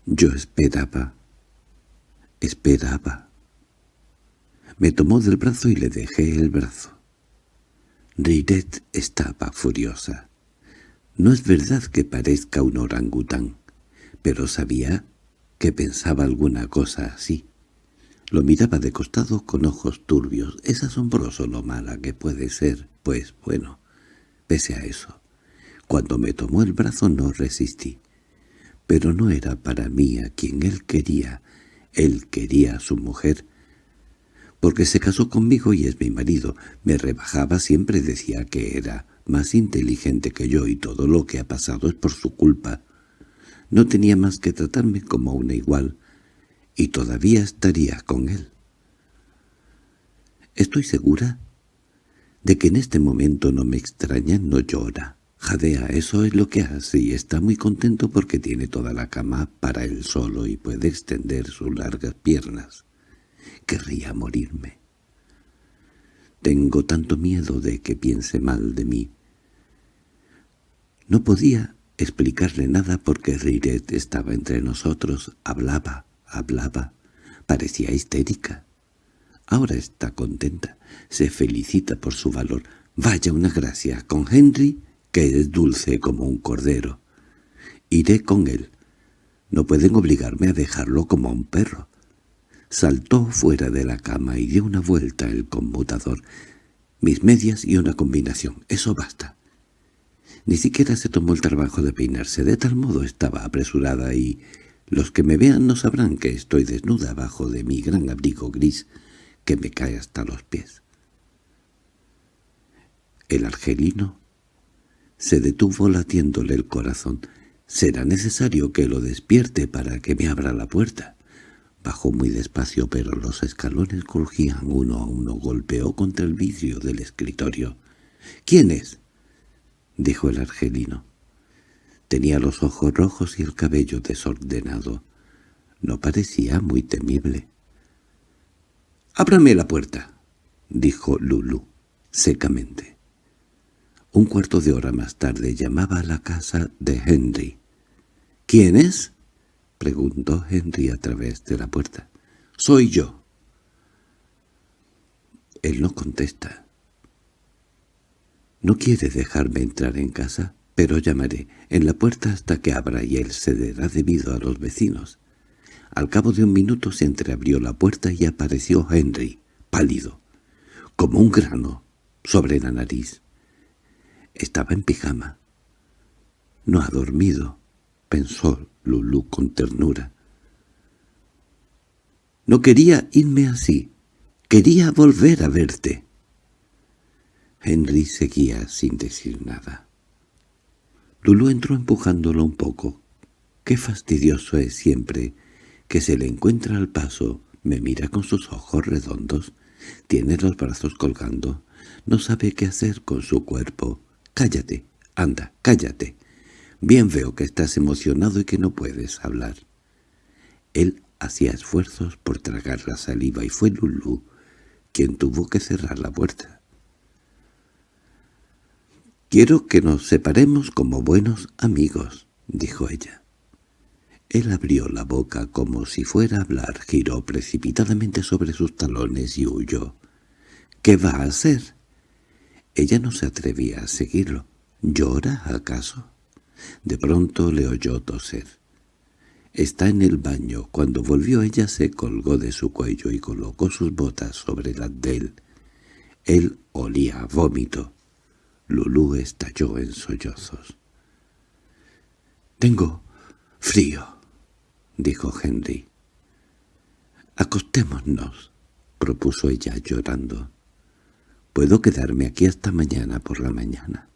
Yo esperaba, esperaba. Me tomó del brazo y le dejé el brazo. Riret estaba furiosa. No es verdad que parezca un orangután, pero sabía que pensaba alguna cosa así. Lo miraba de costado con ojos turbios. Es asombroso lo mala que puede ser, pues bueno, pese a eso. Cuando me tomó el brazo no resistí pero no era para mí a quien él quería, él quería a su mujer, porque se casó conmigo y es mi marido, me rebajaba siempre decía que era más inteligente que yo y todo lo que ha pasado es por su culpa. No tenía más que tratarme como una igual, y todavía estaría con él. Estoy segura de que en este momento no me extraña, no llora. Jadea, eso es lo que hace y está muy contento porque tiene toda la cama para él solo y puede extender sus largas piernas. Querría morirme. Tengo tanto miedo de que piense mal de mí. No podía explicarle nada porque Riret estaba entre nosotros, hablaba, hablaba, parecía histérica. Ahora está contenta, se felicita por su valor. Vaya una gracia, con Henry que es dulce como un cordero. Iré con él. No pueden obligarme a dejarlo como a un perro. Saltó fuera de la cama y dio una vuelta el conmutador. Mis medias y una combinación. Eso basta. Ni siquiera se tomó el trabajo de peinarse. De tal modo estaba apresurada y los que me vean no sabrán que estoy desnuda bajo de mi gran abrigo gris que me cae hasta los pies. El argelino se detuvo latiéndole el corazón. «Será necesario que lo despierte para que me abra la puerta». Bajó muy despacio, pero los escalones crujían uno a uno. Golpeó contra el vidrio del escritorio. «¿Quién es?» dijo el argelino. Tenía los ojos rojos y el cabello desordenado. No parecía muy temible. «Ábrame la puerta», dijo Lulu, secamente. Un cuarto de hora más tarde llamaba a la casa de Henry. —¿Quién es? —preguntó Henry a través de la puerta. —Soy yo. Él no contesta. No quiere dejarme entrar en casa, pero llamaré en la puerta hasta que abra y él cederá debido a los vecinos. Al cabo de un minuto se entreabrió la puerta y apareció Henry, pálido, como un grano, sobre la nariz. Estaba en pijama. No ha dormido, pensó Lulú con ternura. No quería irme así. Quería volver a verte. Henry seguía sin decir nada. Lulú entró empujándolo un poco. Qué fastidioso es siempre que se le encuentra al paso. Me mira con sus ojos redondos. Tiene los brazos colgando. No sabe qué hacer con su cuerpo. Cállate, anda, cállate. Bien veo que estás emocionado y que no puedes hablar. Él hacía esfuerzos por tragar la saliva y fue Lulú quien tuvo que cerrar la puerta. «Quiero que nos separemos como buenos amigos», dijo ella. Él abrió la boca como si fuera a hablar, giró precipitadamente sobre sus talones y huyó. —¿Qué va a hacer? Ella no se atrevía a seguirlo. ¿Llora, acaso? De pronto le oyó toser. Está en el baño. Cuando volvió ella se colgó de su cuello y colocó sus botas sobre las de él. Él olía a vómito. Lulú estalló en sollozos. «Tengo frío», dijo Henry. «Acostémonos», propuso ella llorando. «Puedo quedarme aquí hasta mañana por la mañana».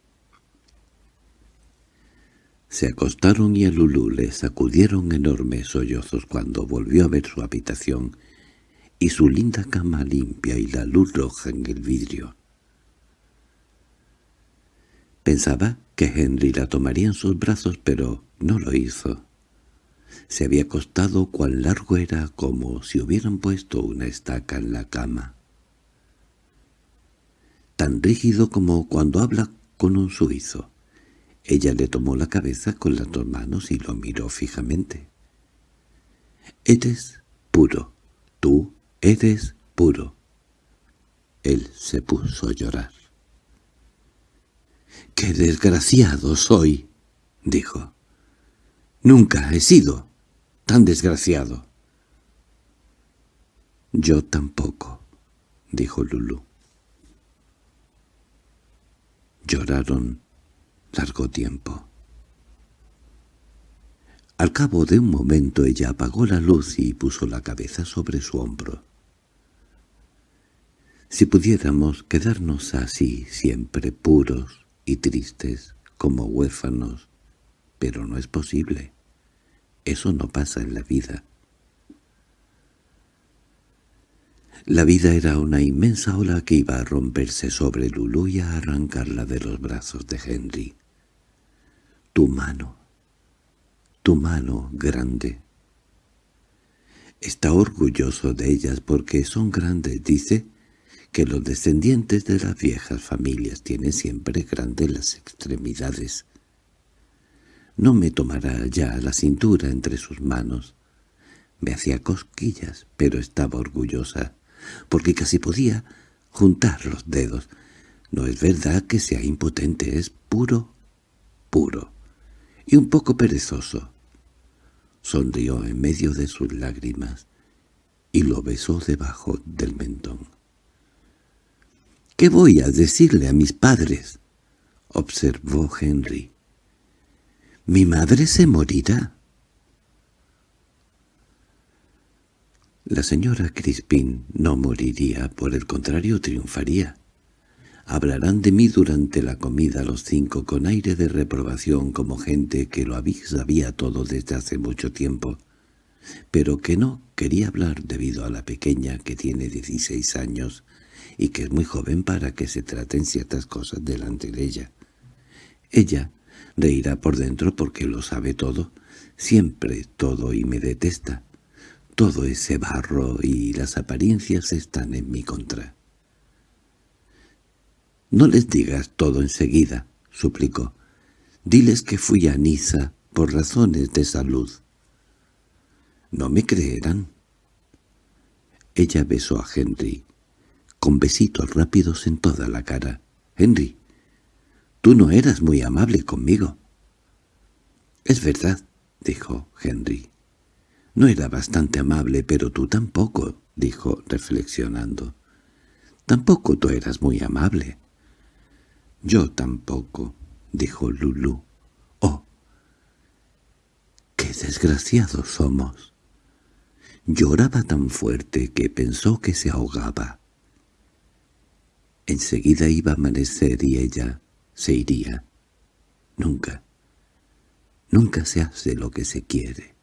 Se acostaron y a Lulú le sacudieron enormes sollozos cuando volvió a ver su habitación y su linda cama limpia y la luz roja en el vidrio. Pensaba que Henry la tomaría en sus brazos, pero no lo hizo. Se había acostado cuán largo era como si hubieran puesto una estaca en la cama. Tan rígido como cuando habla con un suizo. Ella le tomó la cabeza con las dos manos y lo miró fijamente. «Eres puro. Tú eres puro». Él se puso a llorar. «¡Qué desgraciado soy!» dijo. «Nunca he sido tan desgraciado». «Yo tampoco», dijo Lulu. Lloraron largo tiempo. Al cabo de un momento ella apagó la luz y puso la cabeza sobre su hombro. Si pudiéramos quedarnos así, siempre puros y tristes, como huérfanos, pero no es posible. Eso no pasa en la vida. La vida era una inmensa ola que iba a romperse sobre Lulu y a arrancarla de los brazos de Henry. Tu mano, tu mano grande. Está orgulloso de ellas porque son grandes, dice que los descendientes de las viejas familias tienen siempre grandes las extremidades. No me tomará ya la cintura entre sus manos. Me hacía cosquillas, pero estaba orgullosa, porque casi podía juntar los dedos. No es verdad que sea impotente, es puro, puro, y un poco perezoso. Sonrió en medio de sus lágrimas y lo besó debajo del mentón. —¿Qué voy a decirle a mis padres? —observó Henry. Mi madre se morirá. La señora Crispin no moriría, por el contrario triunfaría. Hablarán de mí durante la comida los cinco con aire de reprobación como gente que lo sabía todo desde hace mucho tiempo, pero que no quería hablar debido a la pequeña que tiene dieciséis años y que es muy joven para que se traten ciertas cosas delante de ella. Ella Reirá por dentro porque lo sabe todo, siempre todo y me detesta. Todo ese barro y las apariencias están en mi contra. «No les digas todo enseguida», suplicó. «Diles que fui a Niza por razones de salud». «No me creerán». Ella besó a Henry, con besitos rápidos en toda la cara. «Henry, Tú no eras muy amable conmigo. —Es verdad —dijo Henry. —No era bastante amable, pero tú tampoco —dijo reflexionando. —Tampoco tú eras muy amable. —Yo tampoco —dijo Lulu. —Oh, qué desgraciados somos. Lloraba tan fuerte que pensó que se ahogaba. Enseguida iba a amanecer y ella se iría. Nunca. Nunca se hace lo que se quiere.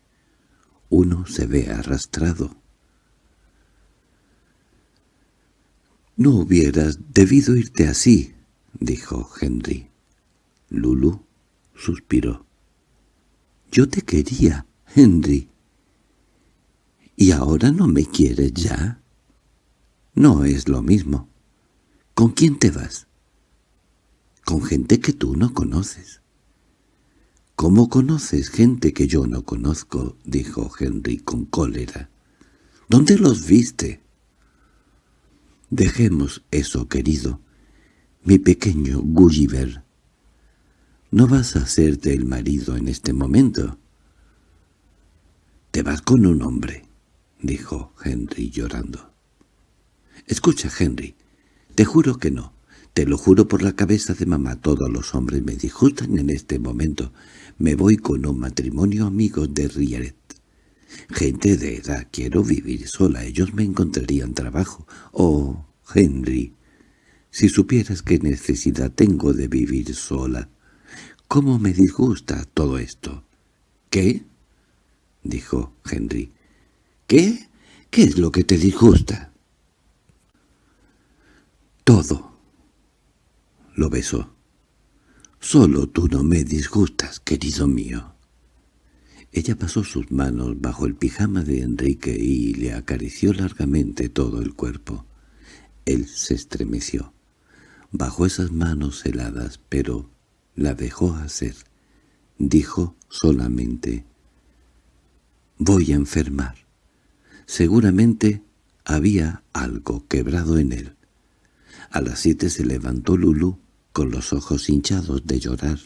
Uno se ve arrastrado. «No hubieras debido irte así», dijo Henry. Lulu suspiró. «Yo te quería, Henry. ¿Y ahora no me quieres ya?» «No es lo mismo. ¿Con quién te vas?» con gente que tú no conoces. —¿Cómo conoces gente que yo no conozco? —dijo Henry con cólera. —¿Dónde los viste? —Dejemos eso, querido. Mi pequeño Gulliver. ¿No vas a hacerte el marido en este momento? —Te vas con un hombre —dijo Henry llorando. —Escucha, Henry, te juro que no. Te lo juro por la cabeza de mamá, todos los hombres me disgustan en este momento. Me voy con un matrimonio amigo de Rieret. Gente de edad, quiero vivir sola, ellos me encontrarían trabajo. Oh, Henry, si supieras qué necesidad tengo de vivir sola. ¿Cómo me disgusta todo esto? ¿Qué? —dijo Henry. —¿Qué? ¿Qué es lo que te disgusta? —Todo. Lo besó. —Solo tú no me disgustas, querido mío. Ella pasó sus manos bajo el pijama de Enrique y le acarició largamente todo el cuerpo. Él se estremeció. Bajo esas manos heladas, pero la dejó hacer. Dijo solamente, «Voy a enfermar». Seguramente había algo quebrado en él. A las siete se levantó Lulú, con los ojos hinchados de llorar,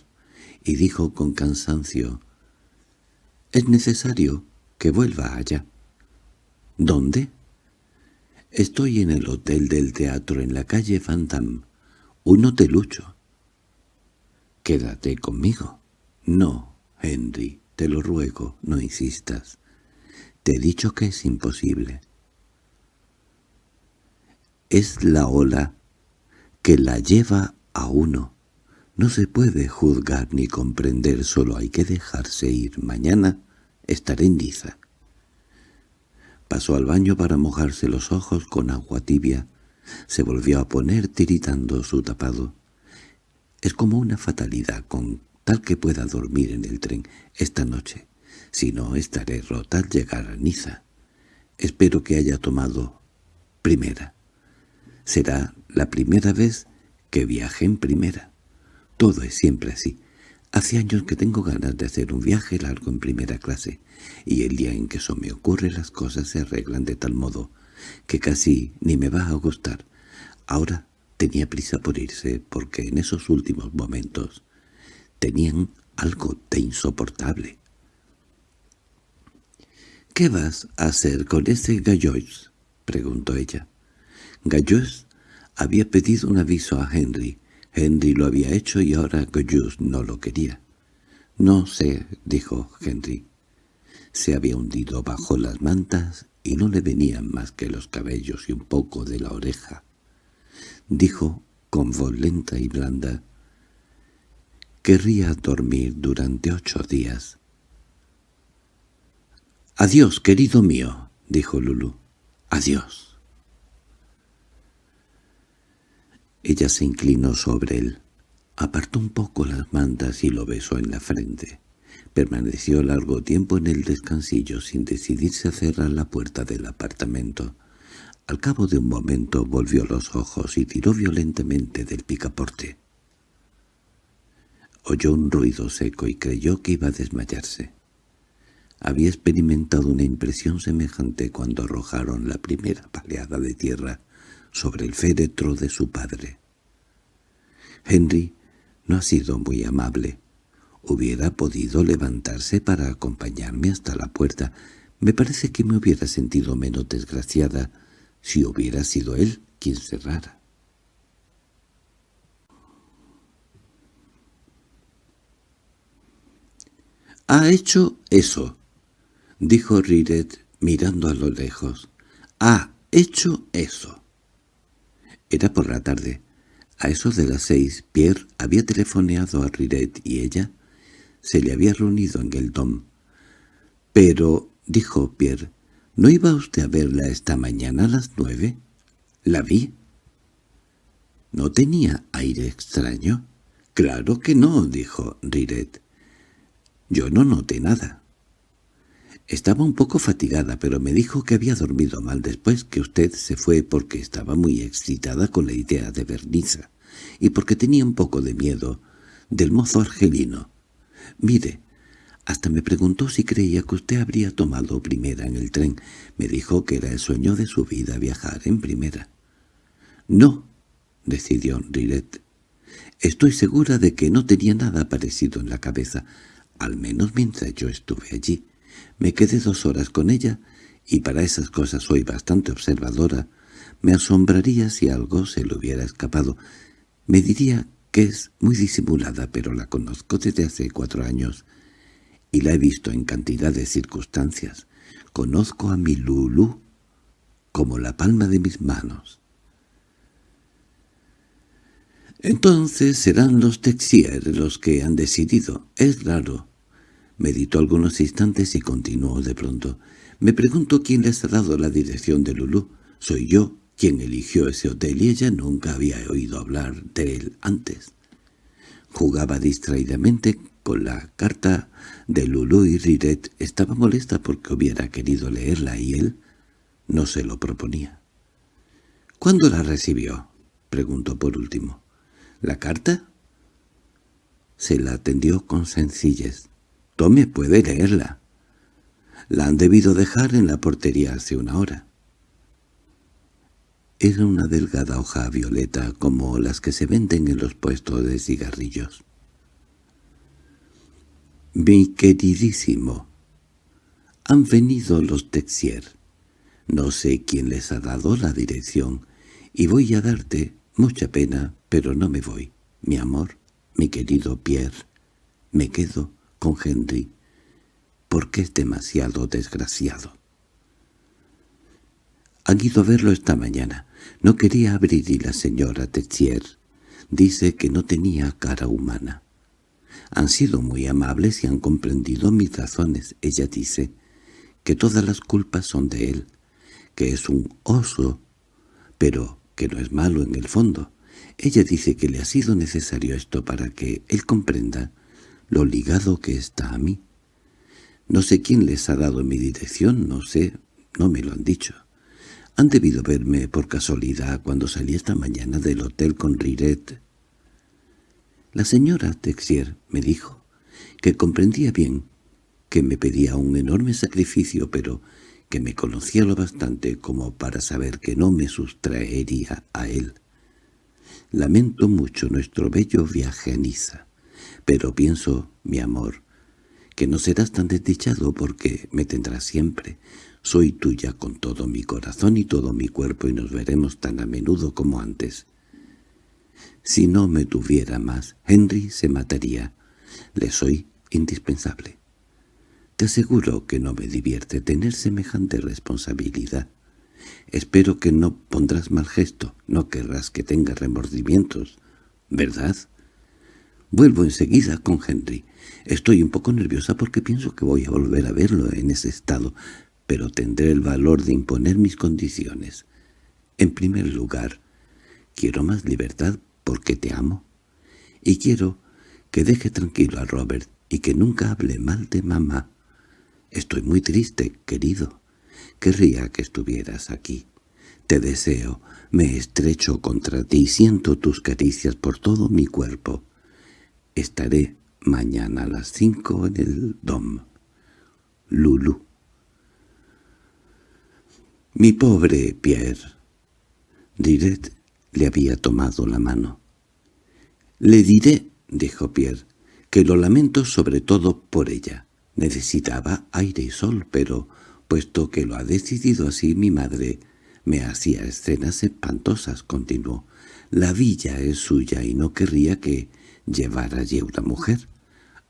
y dijo con cansancio, «Es necesario que vuelva allá». «¿Dónde?» «Estoy en el hotel del teatro en la calle Phantom, un hotelucho». «Quédate conmigo». «No, Henry, te lo ruego, no insistas. Te he dicho que es imposible. Es la ola que la lleva a uno. No se puede juzgar ni comprender, solo hay que dejarse ir. Mañana estaré en Niza. Pasó al baño para mojarse los ojos con agua tibia. Se volvió a poner tiritando su tapado. Es como una fatalidad con tal que pueda dormir en el tren esta noche. Si no, estaré rota al llegar a Niza. Espero que haya tomado primera. Será la primera vez que viaje en primera. Todo es siempre así. Hace años que tengo ganas de hacer un viaje largo en primera clase, y el día en que eso me ocurre las cosas se arreglan de tal modo que casi ni me va a gustar. Ahora tenía prisa por irse porque en esos últimos momentos tenían algo de insoportable. —¿Qué vas a hacer con ese Gallois? —preguntó ella. Gallois había pedido un aviso a Henry. Henry lo había hecho y ahora Gallois no lo quería. —No sé —dijo Henry. Se había hundido bajo las mantas y no le venían más que los cabellos y un poco de la oreja. Dijo con voz lenta y blanda. Querría dormir durante ocho días. —Adiós, querido mío —dijo Lulu. —Adiós. Ella se inclinó sobre él, apartó un poco las mantas y lo besó en la frente. Permaneció largo tiempo en el descansillo sin decidirse a cerrar la puerta del apartamento. Al cabo de un momento volvió los ojos y tiró violentamente del picaporte. Oyó un ruido seco y creyó que iba a desmayarse. Había experimentado una impresión semejante cuando arrojaron la primera paleada de tierra sobre el féretro de su padre. Henry no ha sido muy amable. Hubiera podido levantarse para acompañarme hasta la puerta. Me parece que me hubiera sentido menos desgraciada si hubiera sido él quien cerrara. —Ha hecho eso —dijo Riret mirando a lo lejos. —¡Ha hecho eso! Era por la tarde. A eso de las seis, Pierre había telefoneado a Riret y ella se le había reunido en el dom. —Pero —dijo Pierre—, ¿no iba usted a verla esta mañana a las nueve? —La vi. —¿No tenía aire extraño? —Claro que no —dijo Riret. —Yo no noté nada. Estaba un poco fatigada, pero me dijo que había dormido mal después que usted se fue porque estaba muy excitada con la idea de Berniza y porque tenía un poco de miedo del mozo argelino. Mire, hasta me preguntó si creía que usted habría tomado primera en el tren. Me dijo que era el sueño de su vida viajar en primera. —No —decidió Riret—. Estoy segura de que no tenía nada parecido en la cabeza, al menos mientras yo estuve allí. Me quedé dos horas con ella, y para esas cosas soy bastante observadora. Me asombraría si algo se le hubiera escapado. Me diría que es muy disimulada, pero la conozco desde hace cuatro años y la he visto en cantidad de circunstancias. Conozco a mi Lulu como la palma de mis manos. Entonces serán los Texier los que han decidido. Es raro. Meditó algunos instantes y continuó de pronto. Me pregunto quién les ha dado la dirección de Lulu. Soy yo quien eligió ese hotel y ella nunca había oído hablar de él antes. Jugaba distraídamente con la carta de Lulu y Riret estaba molesta porque hubiera querido leerla y él no se lo proponía. —¿Cuándo la recibió? —preguntó por último. —¿La carta? Se la atendió con sencillez. —Tome, puede leerla. La han debido dejar en la portería hace una hora. Era una delgada hoja violeta como las que se venden en los puestos de cigarrillos. Mi queridísimo, han venido los Texier. No sé quién les ha dado la dirección, y voy a darte mucha pena, pero no me voy. Mi amor, mi querido Pierre, me quedo con Henry, porque es demasiado desgraciado. Han ido a verlo esta mañana. No quería abrir y la señora Texier dice que no tenía cara humana. Han sido muy amables y han comprendido mis razones. Ella dice que todas las culpas son de él, que es un oso, pero que no es malo en el fondo. Ella dice que le ha sido necesario esto para que él comprenda lo ligado que está a mí. No sé quién les ha dado mi dirección, no sé, no me lo han dicho. Han debido verme por casualidad cuando salí esta mañana del hotel con Riret la señora Texier me dijo que comprendía bien que me pedía un enorme sacrificio, pero que me conocía lo bastante como para saber que no me sustraería a él. Lamento mucho nuestro bello viaje a Niza, pero pienso, mi amor, que no serás tan desdichado porque me tendrás siempre. Soy tuya con todo mi corazón y todo mi cuerpo y nos veremos tan a menudo como antes. Si no me tuviera más, Henry se mataría. Le soy indispensable. Te aseguro que no me divierte tener semejante responsabilidad. Espero que no pondrás mal gesto, no querrás que tenga remordimientos, ¿verdad? Vuelvo enseguida con Henry. Estoy un poco nerviosa porque pienso que voy a volver a verlo en ese estado, pero tendré el valor de imponer mis condiciones. En primer lugar, quiero más libertad porque te amo. Y quiero que deje tranquilo a Robert y que nunca hable mal de mamá. Estoy muy triste, querido. Querría que estuvieras aquí. Te deseo, me estrecho contra ti y siento tus caricias por todo mi cuerpo. Estaré mañana a las cinco en el Dom. Lulu. Mi pobre Pierre. Diret le había tomado la mano. «Le diré», dijo Pierre, «que lo lamento sobre todo por ella. Necesitaba aire y sol, pero, puesto que lo ha decidido así mi madre, me hacía escenas espantosas», continuó. «La villa es suya y no querría que llevara allí una mujer».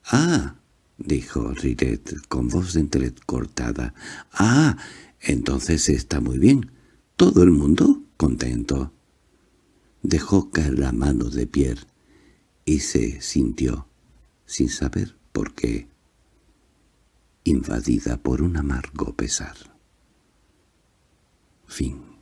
«Ah», dijo Riret con voz entrecortada. «Ah, entonces está muy bien. ¿Todo el mundo contento?» Dejó caer la mano de Pierre y se sintió, sin saber por qué, invadida por un amargo pesar. Fin